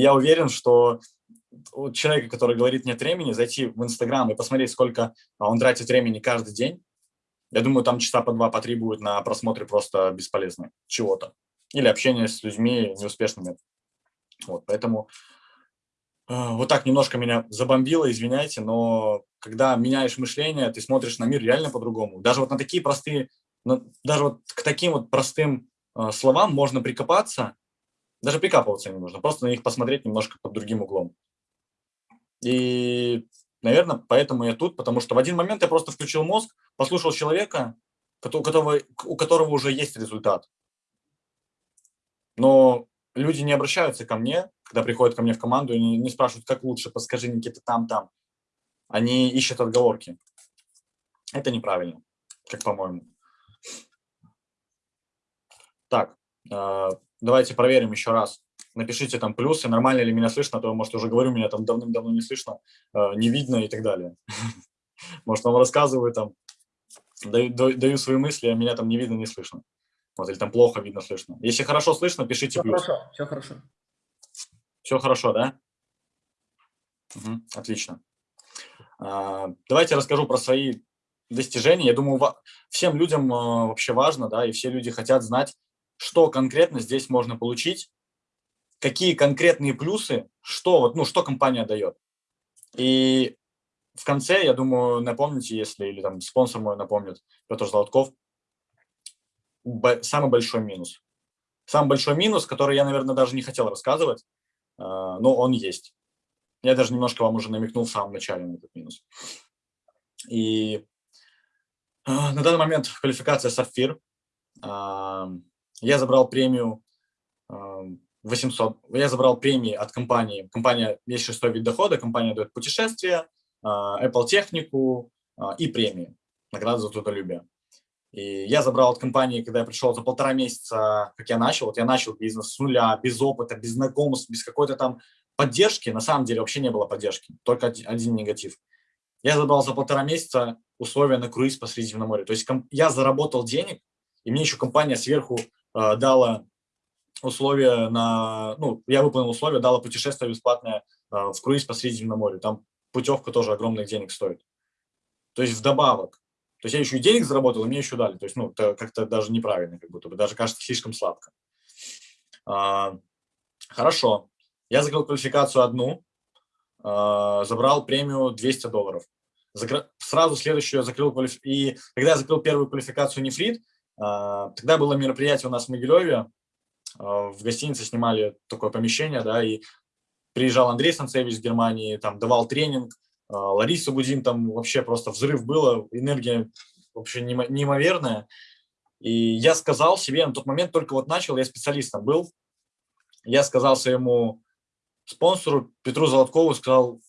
Я уверен, что у человека, который говорит нет времени, зайти в Инстаграм и посмотреть, сколько а, он тратит времени каждый день, я думаю, там часа по два, по три будет на просмотре просто бесполезны чего-то. Или общение с людьми неуспешными. Вот, поэтому э, вот так немножко меня забомбило, извиняйте, но когда меняешь мышление, ты смотришь на мир реально по-другому. Даже вот на такие простые, даже вот к таким вот простым э, словам можно прикопаться, даже прикапываться не нужно, просто на них посмотреть немножко под другим углом. И Наверное, поэтому я тут, потому что в один момент я просто включил мозг, послушал человека, у которого, у которого уже есть результат. Но люди не обращаются ко мне, когда приходят ко мне в команду, и не, не спрашивают, как лучше, подскажи, Никита, там-там. Они ищут отговорки. Это неправильно, как по-моему. Так, э, давайте проверим еще раз напишите там плюсы, нормально ли меня слышно, а то, может, уже говорю, меня там давным-давно не слышно, э, не видно и так далее. Может, вам рассказываю там, даю, свои мысли, а меня там не видно, не слышно. Вот, или там плохо видно, слышно. Если хорошо слышно, пишите все плюс. Хорошо, все хорошо. Все хорошо, да? Угу, отлично. А, давайте расскажу про свои достижения. Я думаю, всем людям э, вообще важно, да, и все люди хотят знать, что конкретно здесь можно получить, какие конкретные плюсы, что, ну, что компания дает. И в конце, я думаю, напомните, если, или там спонсор мой напомнит, Петр Золотков, самый большой минус. Самый большой минус, который я, наверное, даже не хотел рассказывать, а, но он есть. Я даже немножко вам уже намекнул в самом начале на этот минус. И а, на данный момент квалификация «Сапфир». Я забрал премию 800. Я забрал премии от компании. Компания есть шестой вид дохода, компания дает путешествия, а, Apple технику а, и премии, награды за трудолюбие. И я забрал от компании, когда я пришел за полтора месяца, как я начал, вот я начал бизнес с нуля, без опыта, без знакомств, без какой-то там поддержки, на самом деле вообще не было поддержки, только один негатив. Я забрал за полтора месяца условия на круиз по Средиземному морю. То есть я заработал денег, и мне еще компания сверху э, дала условия на, ну, я выполнил условия, дала путешествие бесплатное э, в круиз по Средиземному морю. Там путевка тоже огромных денег стоит. То есть вдобавок. То есть я еще и денег заработал, и мне еще дали. То есть, ну, как-то даже неправильно, как будто бы, даже кажется слишком сладко. А, хорошо. Я закрыл квалификацию одну, а, забрал премию 200 долларов. Закр... Сразу следующую я закрыл квалиф... И когда я закрыл первую квалификацию нефрит, тогда было мероприятие у нас в Могилеве, а, в гостинице снимали такое помещение, да, и приезжал Андрей Санцевич из Германии, там давал тренинг, а, Лариса Гудин, там вообще просто взрыв было, энергия вообще неимоверная. И я сказал себе на тот момент, только вот начал, я специалистом был, я сказал своему спонсору Петру Золоткову, сказал,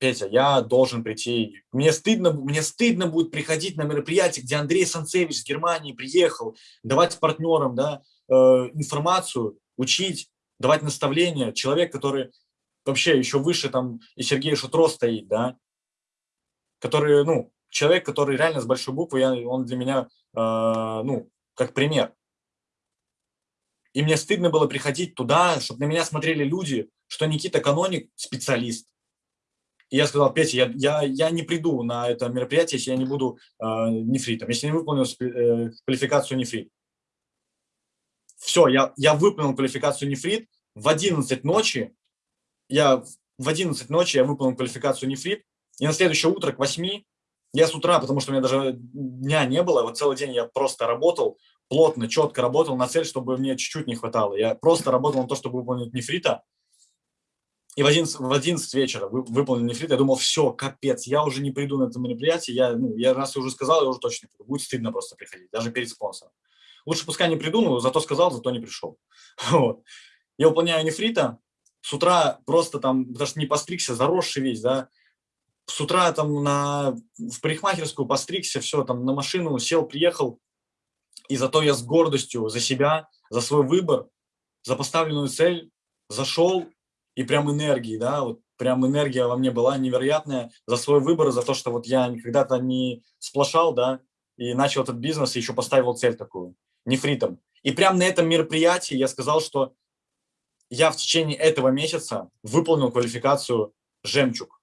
Петя, я должен прийти. Мне стыдно, мне стыдно будет приходить на мероприятие, где Андрей Санцевич из Германии приехал, давать партнерам, да, Э, информацию, учить, давать наставления. Человек, который вообще еще выше там и Сергей Шутро стоит, да, который, ну, человек, который реально с большой буквы, я, он для меня, э, ну, как пример. И мне стыдно было приходить туда, чтобы на меня смотрели люди, что Никита Каноник специалист. Я сказал, Петя, я, я, я не приду на это мероприятие, если я не буду э, нефритом, если не выполню э, квалификацию нефрит. Все, я, я выполнил квалификацию нефрит, в 11 ночи, я в 11 ночи я выполнил квалификацию нефрит, и на следующее утро к 8 я с утра, потому что у меня даже дня не было, вот целый день я просто работал, плотно, четко работал на цель, чтобы мне чуть-чуть не хватало. Я просто работал на то, чтобы выполнить нефрита, и в 11, в 11 вечера вы, выполнил нефрит, я думал, все, капец, я уже не приду на это мероприятие, я, ну, я раз уже сказал, я уже точно не приду, будет стыдно просто приходить, даже перед спонсором. Лучше пускай не приду, но зато сказал, зато не пришел. Вот. Я выполняю нефрита, с утра просто там, даже не постригся, заросший весь, да, с утра там на, в парикмахерскую постригся, все, там на машину сел, приехал, и зато я с гордостью за себя, за свой выбор, за поставленную цель зашел, и прям энергии, да, вот прям энергия во мне была невероятная за свой выбор, за то, что вот я когда-то не сплошал, да, и начал этот бизнес, и еще поставил цель такую, нефритом. И прям на этом мероприятии я сказал, что я в течение этого месяца выполнил квалификацию «Жемчуг».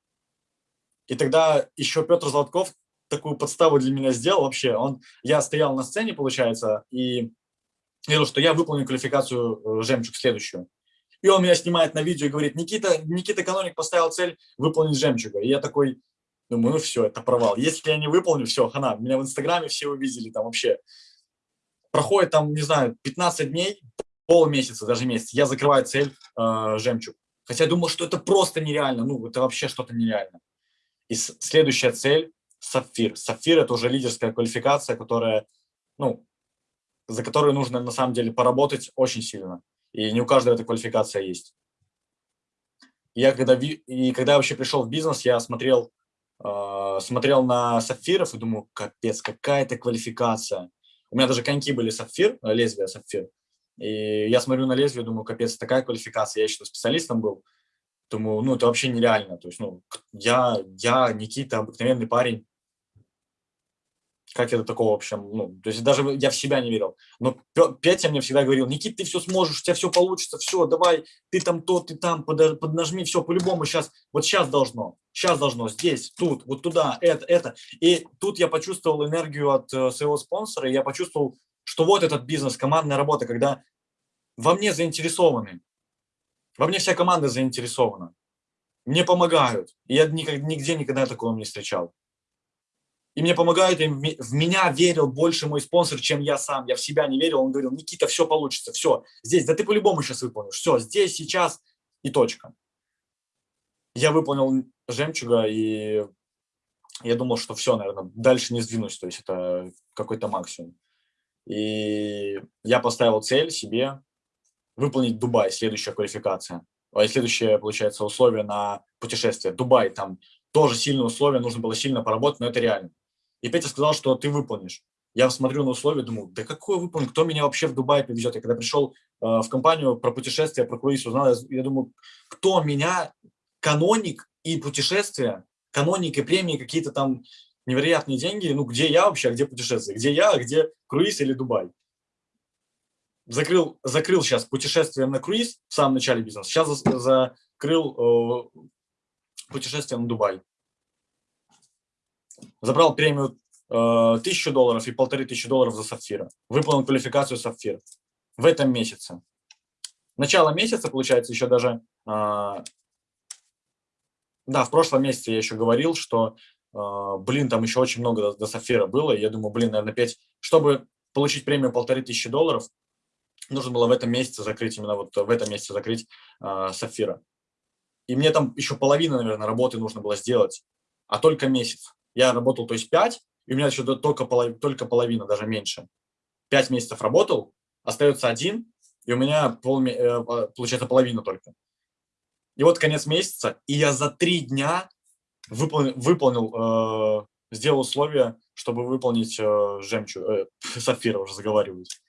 И тогда еще Петр Золотков такую подставу для меня сделал вообще. Он, я стоял на сцене, получается, и говорил, что я выполню квалификацию э, «Жемчуг» следующую. И он меня снимает на видео и говорит, Никита, Никита Каноник поставил цель выполнить «Жемчуга». И я такой, думаю, ну все, это провал. Если я не выполню, все, хана. Меня в Инстаграме все увидели там вообще. Проходит там, не знаю, 15 дней, полмесяца, даже месяц, я закрываю цель э, жемчуг. Хотя я думал, что это просто нереально, ну, это вообще что-то нереально. И следующая цель – сапфир. Сапфир – это уже лидерская квалификация, которая, ну, за которую нужно на самом деле поработать очень сильно. И не у каждого эта квалификация есть. Я когда, и когда я вообще пришел в бизнес, я смотрел, э, смотрел на сапфиров и думаю, капец, какая это квалификация. У меня даже коньки были сапфир, лезвие сапфир. И я смотрю на лезвие, думаю, капец, такая квалификация. Я еще специалистом был. Думаю, ну, это вообще нереально. То есть, ну, я, я, Никита, обыкновенный парень. Как это такого вообще? Ну, то есть даже я в себя не верил. Но Петя мне всегда говорил, Никит, ты все сможешь, у тебя все получится, все, давай, ты там то, ты там, под, поднажми, все, по-любому сейчас, вот сейчас должно, сейчас должно, здесь, тут, вот туда, это, это. И тут я почувствовал энергию от э, своего спонсора, и я почувствовал что вот этот бизнес, командная работа, когда во мне заинтересованы, во мне вся команда заинтересована, мне помогают. И я нигде никогда такого не встречал. И мне помогают, и в меня верил больше мой спонсор, чем я сам. Я в себя не верил, он говорил, Никита, все получится, все, здесь, да ты по-любому сейчас выполнишь, все, здесь, сейчас и точка. Я выполнил жемчуга, и я думал, что все, наверное, дальше не сдвинусь, то есть это какой-то максимум. И я поставил цель себе выполнить Дубай, следующая квалификация. А следующее, получается, условие на путешествие. Дубай, там тоже сильные условия, нужно было сильно поработать, но это реально. И Петя сказал, что ты выполнишь. Я смотрю на условия, думаю, да какое выполнить, кто меня вообще в Дубай повезет? Я когда пришел э, в компанию про путешествия, про круиз узнал, я, я думаю, кто меня, каноник и путешествия, каноник и премии какие-то там невероятные деньги. Ну, где я вообще, а где путешествие? Где я, а где круиз или Дубай? Закрыл, закрыл сейчас путешествие на круиз в самом начале бизнеса. Сейчас закрыл э, путешествие на Дубай. Забрал премию э, тысячу долларов и полторы тысячи долларов за сапфира. Выполнил квалификацию сапфир в этом месяце. Начало месяца, получается, еще даже... Э, да, в прошлом месяце я еще говорил, что а, блин, там еще очень много до, до Сафира было, и я думаю, блин, наверное, 5, чтобы получить премию полторы тысячи долларов, нужно было в этом месяце закрыть, именно вот в этом месяце закрыть э, Сафира. И мне там еще половина, наверное, работы нужно было сделать, а только месяц. Я работал, то есть 5, и у меня еще только, половина, только половина, даже меньше. 5 месяцев работал, остается один, и у меня, пол, э, получается, половина только. И вот конец месяца, и я за три дня выполнил, выполнил э, сделал условия, чтобы выполнить э, жемчуг, э, сапфира уже заговариваюсь.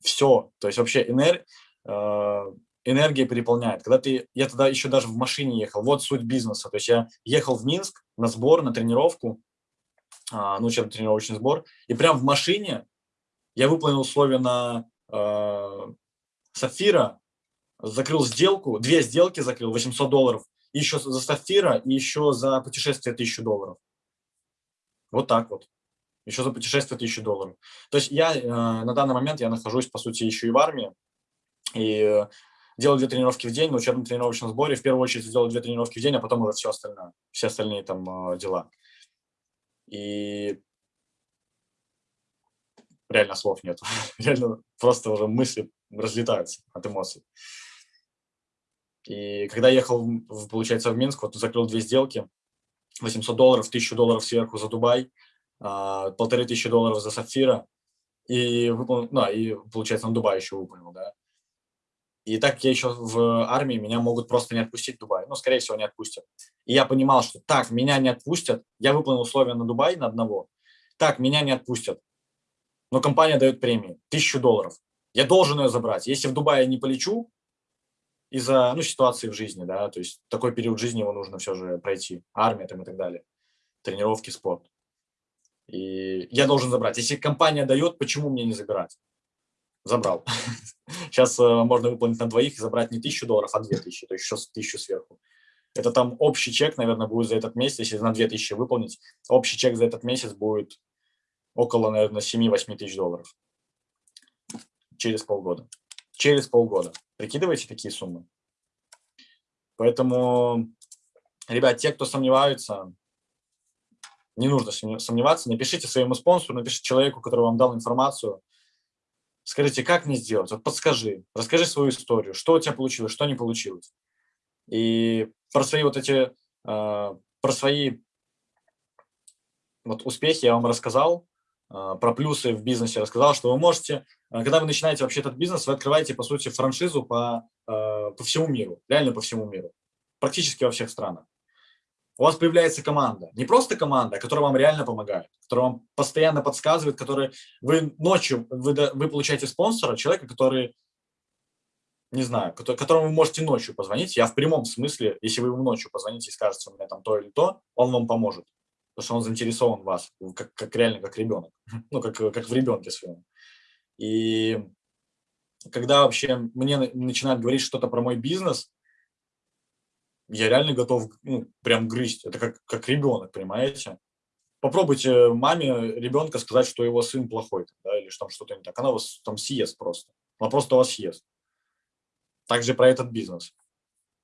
Все, то есть вообще энер, э, энергия переполняет. Когда ты, я тогда еще даже в машине ехал, вот суть бизнеса. То есть я ехал в Минск на сбор, на тренировку, э, ну, чем тренировочный сбор, и прям в машине я выполнил условия на э, сапфира, закрыл сделку, две сделки закрыл, 800 долларов, еще за сафира, и еще за путешествие 1000 долларов. Вот так вот. Еще за путешествие 1000 долларов. То есть я э, на данный момент, я нахожусь, по сути, еще и в армии, и э, делаю две тренировки в день на учебном тренировочном сборе. В первую очередь сделаю две тренировки в день, а потом уже все остальное, все остальные там э, дела. И реально слов нет. реально просто уже мысли разлетаются от эмоций. И когда ехал, получается, в Минск, вот закрыл две сделки, 800 долларов, 1000 долларов сверху за Дубай, а, полторы тысячи долларов за Сапфира, и, выполнил, ну, и получается, на Дубай еще выполнил, да. И так я еще в армии, меня могут просто не отпустить в Дубай. Ну, скорее всего, не отпустят. И я понимал, что так, меня не отпустят, я выполнил условия на Дубай на одного, так, меня не отпустят, но компания дает премию, тысячу долларов. Я должен ее забрать. Если в Дубае не полечу, из-за ну, ситуации в жизни, да, то есть такой период жизни его нужно все же пройти, армия там и так далее, тренировки, спорт. И я должен забрать. Если компания дает, почему мне не забирать? Забрал. Сейчас э, можно выполнить на двоих и забрать не тысячу долларов, а две тысячи, то есть еще тысячу сверху. Это там общий чек, наверное, будет за этот месяц, если на две тысячи выполнить, общий чек за этот месяц будет около, наверное, 7-8 тысяч долларов через полгода. Через полгода. Прикидывайте такие суммы. Поэтому, ребят, те, кто сомневаются, не нужно сомневаться, напишите своему спонсору, напишите человеку, который вам дал информацию, скажите, как мне сделать, вот подскажи, расскажи свою историю, что у тебя получилось, что не получилось. И про свои вот эти, э, про свои вот успехи я вам рассказал, а, про плюсы в бизнесе рассказал, что вы можете, а, когда вы начинаете вообще этот бизнес, вы открываете, по сути, франшизу по, а, по всему миру, реально по всему миру, практически во всех странах. У вас появляется команда, не просто команда, которая вам реально помогает, которая вам постоянно подсказывает, которая вы ночью, вы, вы получаете спонсора, человека, который, не знаю, которому вы можете ночью позвонить, я в прямом смысле, если вы ему ночью позвоните и скажете, у меня там то или то, он вам поможет потому что он заинтересован в вас, как, как реально как ребенок, ну, как, как в ребенке своем. И когда вообще мне начинают говорить что-то про мой бизнес, я реально готов ну, прям грызть. Это как, как ребенок, понимаете? Попробуйте маме ребенка сказать, что его сын плохой, да, или что там что-то не так. Она вас там съест просто. Она просто вас съест. Также про этот бизнес.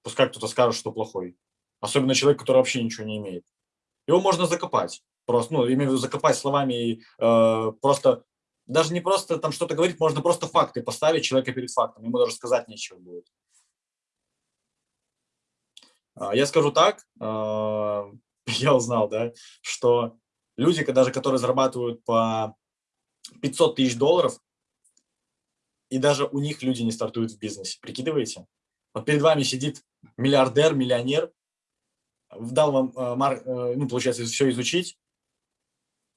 Пускай кто-то скажет, что плохой. Особенно человек, который вообще ничего не имеет. Его можно закопать. Просто, ну, имею в виду закопать словами и э, просто, даже не просто там что-то говорить, можно просто факты поставить человека перед фактом, ему даже сказать нечего будет. А, я скажу так, э, я узнал, да, что люди, даже которые зарабатывают по 500 тысяч долларов, и даже у них люди не стартуют в бизнесе, прикидываете? Вот перед вами сидит миллиардер, миллионер, дал вам, э, э, ну, получается, все изучить,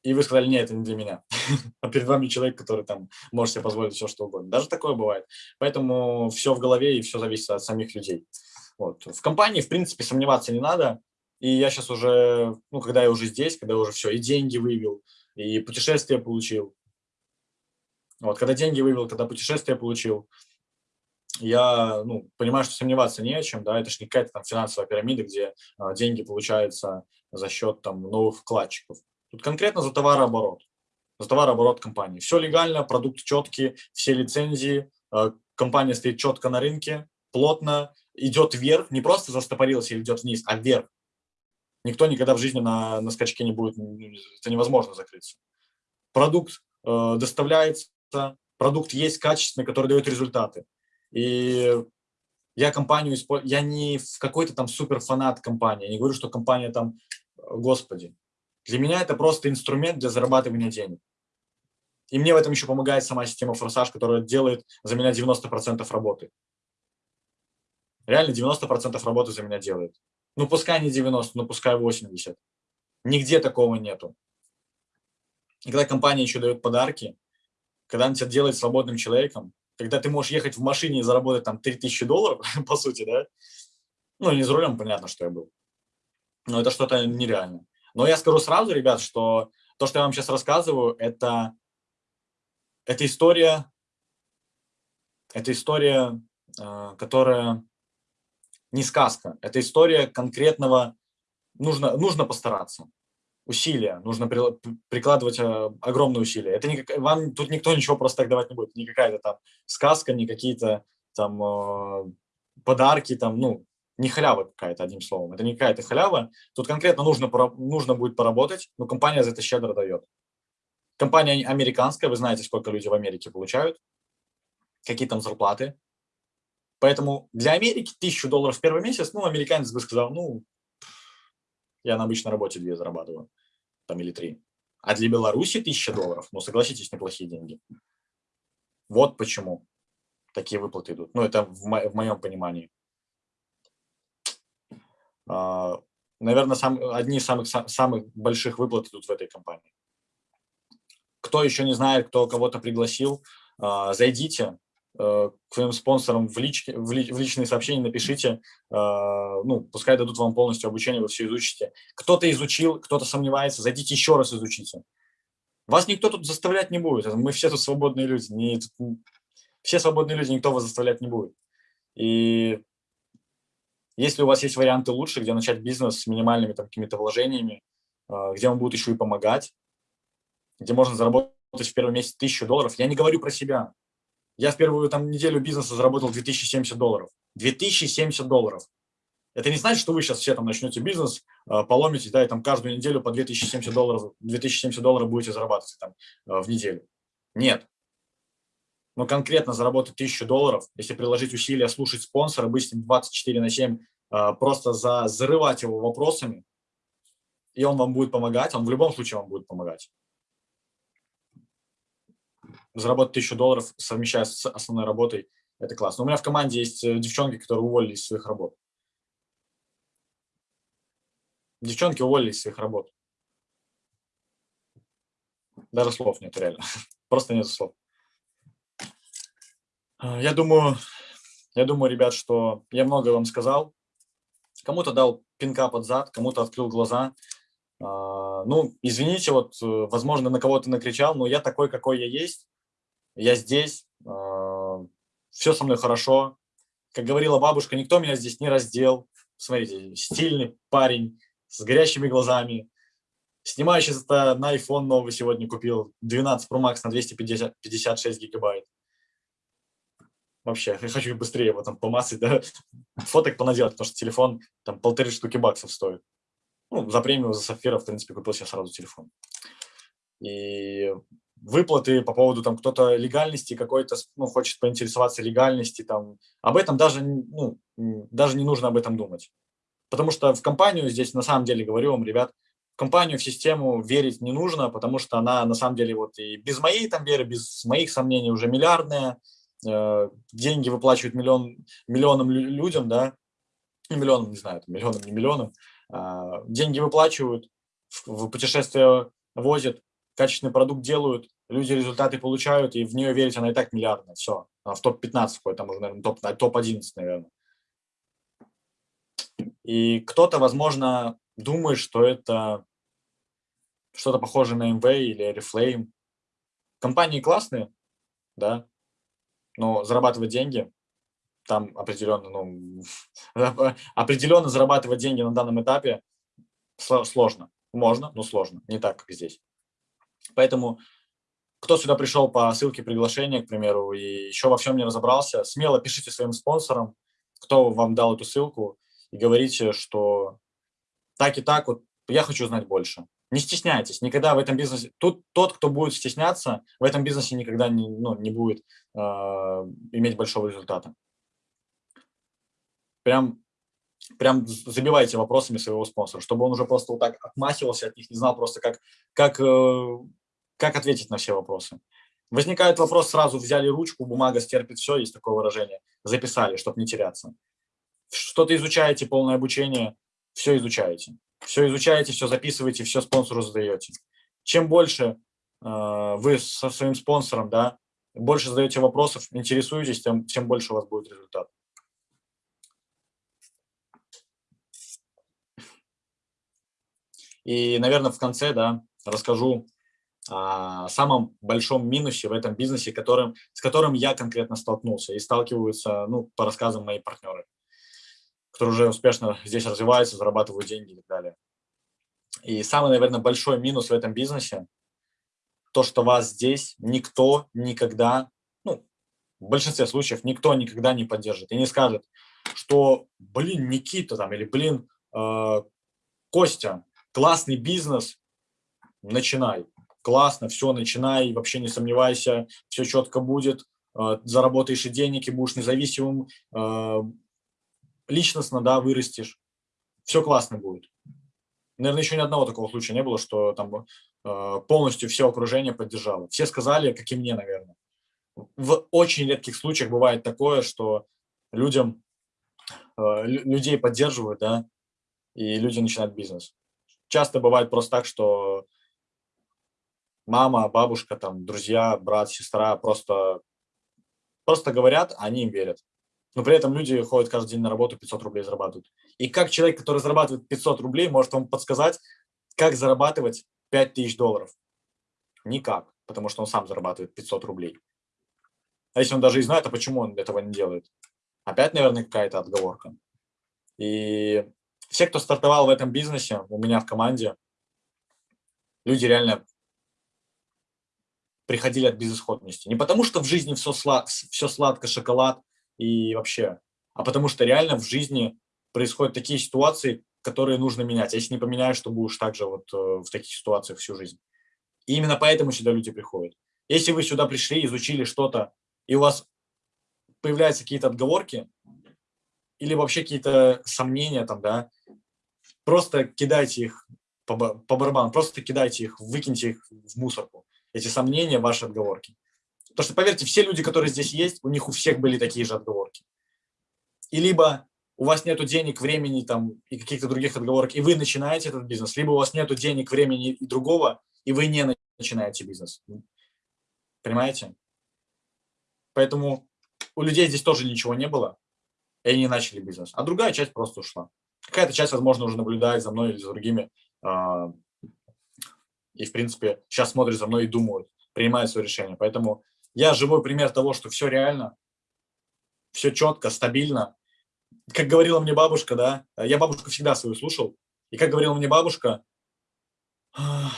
и вы сказали, нет, это не для меня. а перед вами человек, который там может себе позволить все, что угодно. Даже такое бывает. Поэтому все в голове и все зависит от самих людей. Вот. В компании, в принципе, сомневаться не надо. И я сейчас уже, ну, когда я уже здесь, когда уже все, и деньги вывел, и путешествие получил. Вот, когда деньги вывел, когда путешествие получил, я ну, понимаю, что сомневаться не о чем, да, это же не какая-то там финансовая пирамида, где а, деньги получаются за счет там новых вкладчиков. Тут конкретно за товарооборот, за товарооборот компании. Все легально, продукт четкий, все лицензии, а, компания стоит четко на рынке, плотно, идет вверх, не просто застопорился или идет вниз, а вверх. Никто никогда в жизни на, на скачке не будет, это невозможно закрыться. Продукт э, доставляется, продукт есть качественный, который дает результаты. И я компанию использую, я не какой-то там супер фанат компании, я не говорю, что компания там, господи. Для меня это просто инструмент для зарабатывания денег. И мне в этом еще помогает сама система Форсаж, которая делает за меня 90% работы. Реально 90% работы за меня делает. Ну, пускай не 90, но пускай 80. Нигде такого нету. И когда компания еще дает подарки, когда она тебя делает свободным человеком, когда ты можешь ехать в машине и заработать там 3000 долларов, по сути, да, ну, не за рулем, понятно, что я был, но это что-то нереально. Но я скажу сразу, ребят, что то, что я вам сейчас рассказываю, это, это история, это история, э, которая не сказка. Это история конкретного, нужно, нужно постараться. Усилия, нужно прикладывать э, огромные усилия. Это не, вам тут никто ничего просто так давать не будет. Не какая-то там сказка, не какие-то там э, подарки, там, ну, не халява какая-то, одним словом. Это не какая-то халява. Тут конкретно нужно, нужно будет поработать, но компания за это щедро дает. Компания американская, вы знаете, сколько люди в Америке получают, какие там зарплаты. Поэтому для Америки тысячу долларов в первый месяц, ну, американец бы сказал, ну, я на обычной работе две зарабатываю, там или три. А для Беларуси тысяча долларов, ну, согласитесь, неплохие деньги. Вот почему такие выплаты идут. Ну, это в, мо в моем понимании. А, наверное, сам, одни из самых, самых больших выплат идут в этой компании. Кто еще не знает, кто кого-то пригласил, а, зайдите к своим спонсорам в, личке, в, ли, в личные сообщения, напишите, а, ну, пускай дадут вам полностью обучение, вы все изучите. Кто-то изучил, кто-то сомневается, зайдите еще раз изучите. Вас никто тут заставлять не будет, мы все тут свободные люди, не, все свободные люди, никто вас заставлять не будет. И если у вас есть варианты лучше, где начать бизнес с минимальными какими-то вложениями, а, где вам будут еще и помогать, где можно заработать в первый месяц тысячу долларов, я не говорю про себя. Я в первую там, неделю бизнеса заработал 2070 долларов. 2070 долларов. Это не значит, что вы сейчас все там начнете бизнес, а, поломите, да, и там каждую неделю по 2070 долларов, 2070 долларов будете зарабатывать там а, в неделю. Нет но конкретно заработать 1000 долларов, если приложить усилия, слушать спонсора, быть с ним 24 на 7, а, просто за, зарывать его вопросами, и он вам будет помогать, он в любом случае вам будет помогать. Заработать 1000 долларов, совмещая с основной работой, это классно. У меня в команде есть э, девчонки, которые уволились из своих работ. Девчонки уволились из своих работ. Даже слов нет, реально. Просто нет слов. А, я думаю, я думаю, ребят, что я много вам сказал. Кому-то дал пинка под зад, кому-то открыл глаза. А, ну, извините, вот, э, возможно, на кого-то накричал, но я такой, какой я есть. Я здесь, а, все со мной хорошо. Как говорила бабушка, никто меня здесь не раздел. Смотрите, стильный парень с горящими глазами, снимающий это на iPhone новый сегодня купил, 12 Pro Max на 256 гигабайт. Вообще, я хочу быстрее его там помацать, да, фоток понаделать, потому что телефон там полторы штуки баксов стоит. Ну, за премию, за сапфира, в принципе, купил себе сразу телефон. И выплаты по поводу там кто-то легальности какой-то, ну, хочет поинтересоваться легальности, там, об этом даже, ну, даже не нужно об этом думать. Потому что в компанию здесь, на самом деле, говорю вам, ребят, в компанию, в систему верить не нужно, потому что она, на самом деле, вот и без моей там веры, без моих сомнений уже миллиардная, Э, деньги выплачивают миллион, миллионам людям, да, миллионам, не знаю, миллионам, не миллионам, деньги выплачивают, в путешествия возят, качественный продукт делают, люди результаты получают, и в нее верить она и так миллиардная, все, она в топ-15 входит, там уже, наверное, топ-11, топ наверное. И кто-то, возможно, думает, что это что-то похожее на MV или Reflame. Компании классные, да, но зарабатывать деньги, там определенно, ну, определенно зарабатывать деньги на данном этапе сложно. Можно, но сложно, не так, как здесь. Поэтому, кто сюда пришел по ссылке приглашения, к примеру, и еще во всем не разобрался, смело пишите своим спонсорам, кто вам дал эту ссылку, и говорите, что так и так, вот я хочу знать больше. Не стесняйтесь, никогда в этом бизнесе, тут тот, кто будет стесняться, в этом бизнесе никогда не, ну, не будет э, иметь большого результата. Прям, прям забивайте вопросами своего спонсора, чтобы он уже просто вот так отмахивался от них, не знал просто, как, как, э, как ответить на все вопросы. Возникает вопрос, сразу взяли ручку, бумага стерпит все, есть такое выражение, записали, чтобы не теряться. Что-то изучаете, полное обучение, все изучаете все изучаете, все записываете, все спонсору задаете. Чем больше э, вы со своим спонсором, да, больше задаете вопросов, интересуетесь, тем, тем больше у вас будет результат. И, наверное, в конце да, расскажу о самом большом минусе в этом бизнесе, которым, с которым я конкретно столкнулся и сталкиваются ну, по рассказам мои партнеры. которые уже успешно здесь развиваются, зарабатывают деньги и так далее. И самый, наверное, большой минус в этом бизнесе – то, что вас здесь никто никогда, ну, в большинстве случаев никто никогда не поддержит и не скажет, что, блин, Никита там, или, блин, э, Костя, классный бизнес, начинай. Классно, все, начинай, вообще не сомневайся, все четко будет, э, заработаешь и денег, и будешь независимым, э, личностно, да, вырастешь. Все классно будет. Наверное, еще ни одного такого случая не было, что там э, полностью все окружение поддержало. Все сказали, как и мне, наверное. В очень редких случаях бывает такое, что людям, людей поддерживают, да, и люди начинают бизнес. Часто бывает просто так, что мама, бабушка, там, друзья, брат, сестра просто, просто говорят, а они им верят но при этом люди ходят каждый день на работу, 500 рублей зарабатывают. И как человек, который зарабатывает 500 рублей, может вам подсказать, как зарабатывать 5000 долларов? Никак, потому что он сам зарабатывает 500 рублей. А если он даже и знает, а почему он этого не делает? Опять, наверное, какая-то отговорка. И все, кто стартовал в этом бизнесе, у меня в команде, люди реально приходили от безысходности. Не потому, что в жизни все, слад, все сладко, шоколад, и вообще, а потому что реально в жизни происходят такие ситуации, которые нужно менять. Если не поменяешь, то будешь также вот э, в таких ситуациях всю жизнь. И именно поэтому сюда люди приходят. Если вы сюда пришли, изучили что-то, и у вас появляются какие-то отговорки, или вообще какие-то сомнения там, да, просто кидайте их по, по барабану, просто кидайте их, выкиньте их в мусорку. Эти сомнения, ваши отговорки. Потому что, поверьте, все люди, которые здесь есть, у них у всех были такие же отговорки. И либо у вас нет денег, времени там, и каких-то других отговорок, и вы начинаете этот бизнес, либо у вас нет денег, времени и другого, и вы не начинаете бизнес. Понимаете? Поэтому у людей здесь тоже ничего не было, и они начали бизнес. А другая часть просто ушла. Какая-то часть, возможно, уже наблюдает за мной или за другими, а, и, в принципе, сейчас смотрят за мной и думают, принимают свое решение. Поэтому я живой пример того, что все реально, все четко, стабильно. Как говорила мне бабушка, да, я бабушку всегда свою слушал, и как говорила мне бабушка,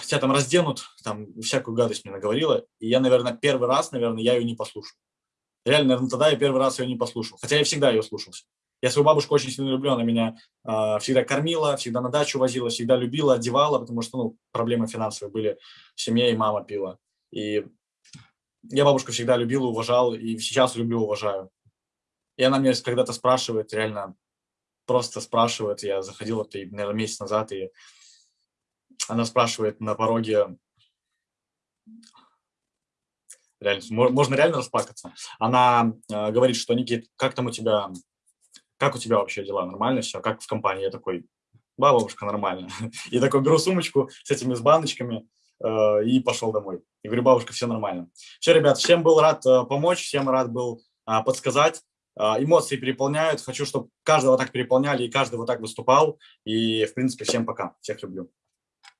тебя там разденут, там всякую гадость мне наговорила, и я, наверное, первый раз, наверное, я ее не послушал. Реально, наверное, тогда я первый раз ее не послушал, хотя я всегда ее слушался. Я свою бабушку очень сильно люблю, она меня э, всегда кормила, всегда на дачу возила, всегда любила, одевала, потому что, ну, проблемы финансовые были в семье, и мама пила. И я бабушку всегда любил, уважал, и сейчас люблю, уважаю. И она мне когда-то спрашивает, реально просто спрашивает, я заходил, вот, наверное, месяц назад, и она спрашивает на пороге, реально, можно реально расплакаться. Она э, говорит, что, Никит, как там у тебя, как у тебя вообще дела, нормально все, как в компании? Я такой, бабушка, нормально. И такой беру сумочку с этими с баночками, Э, и пошел домой. И говорю, бабушка, все нормально. Все, ребят, всем был рад э, помочь, всем рад был а, подсказать. А, эмоции переполняют. Хочу, чтобы каждого так переполняли и каждый вот так выступал. И, в принципе, всем пока. Всех люблю.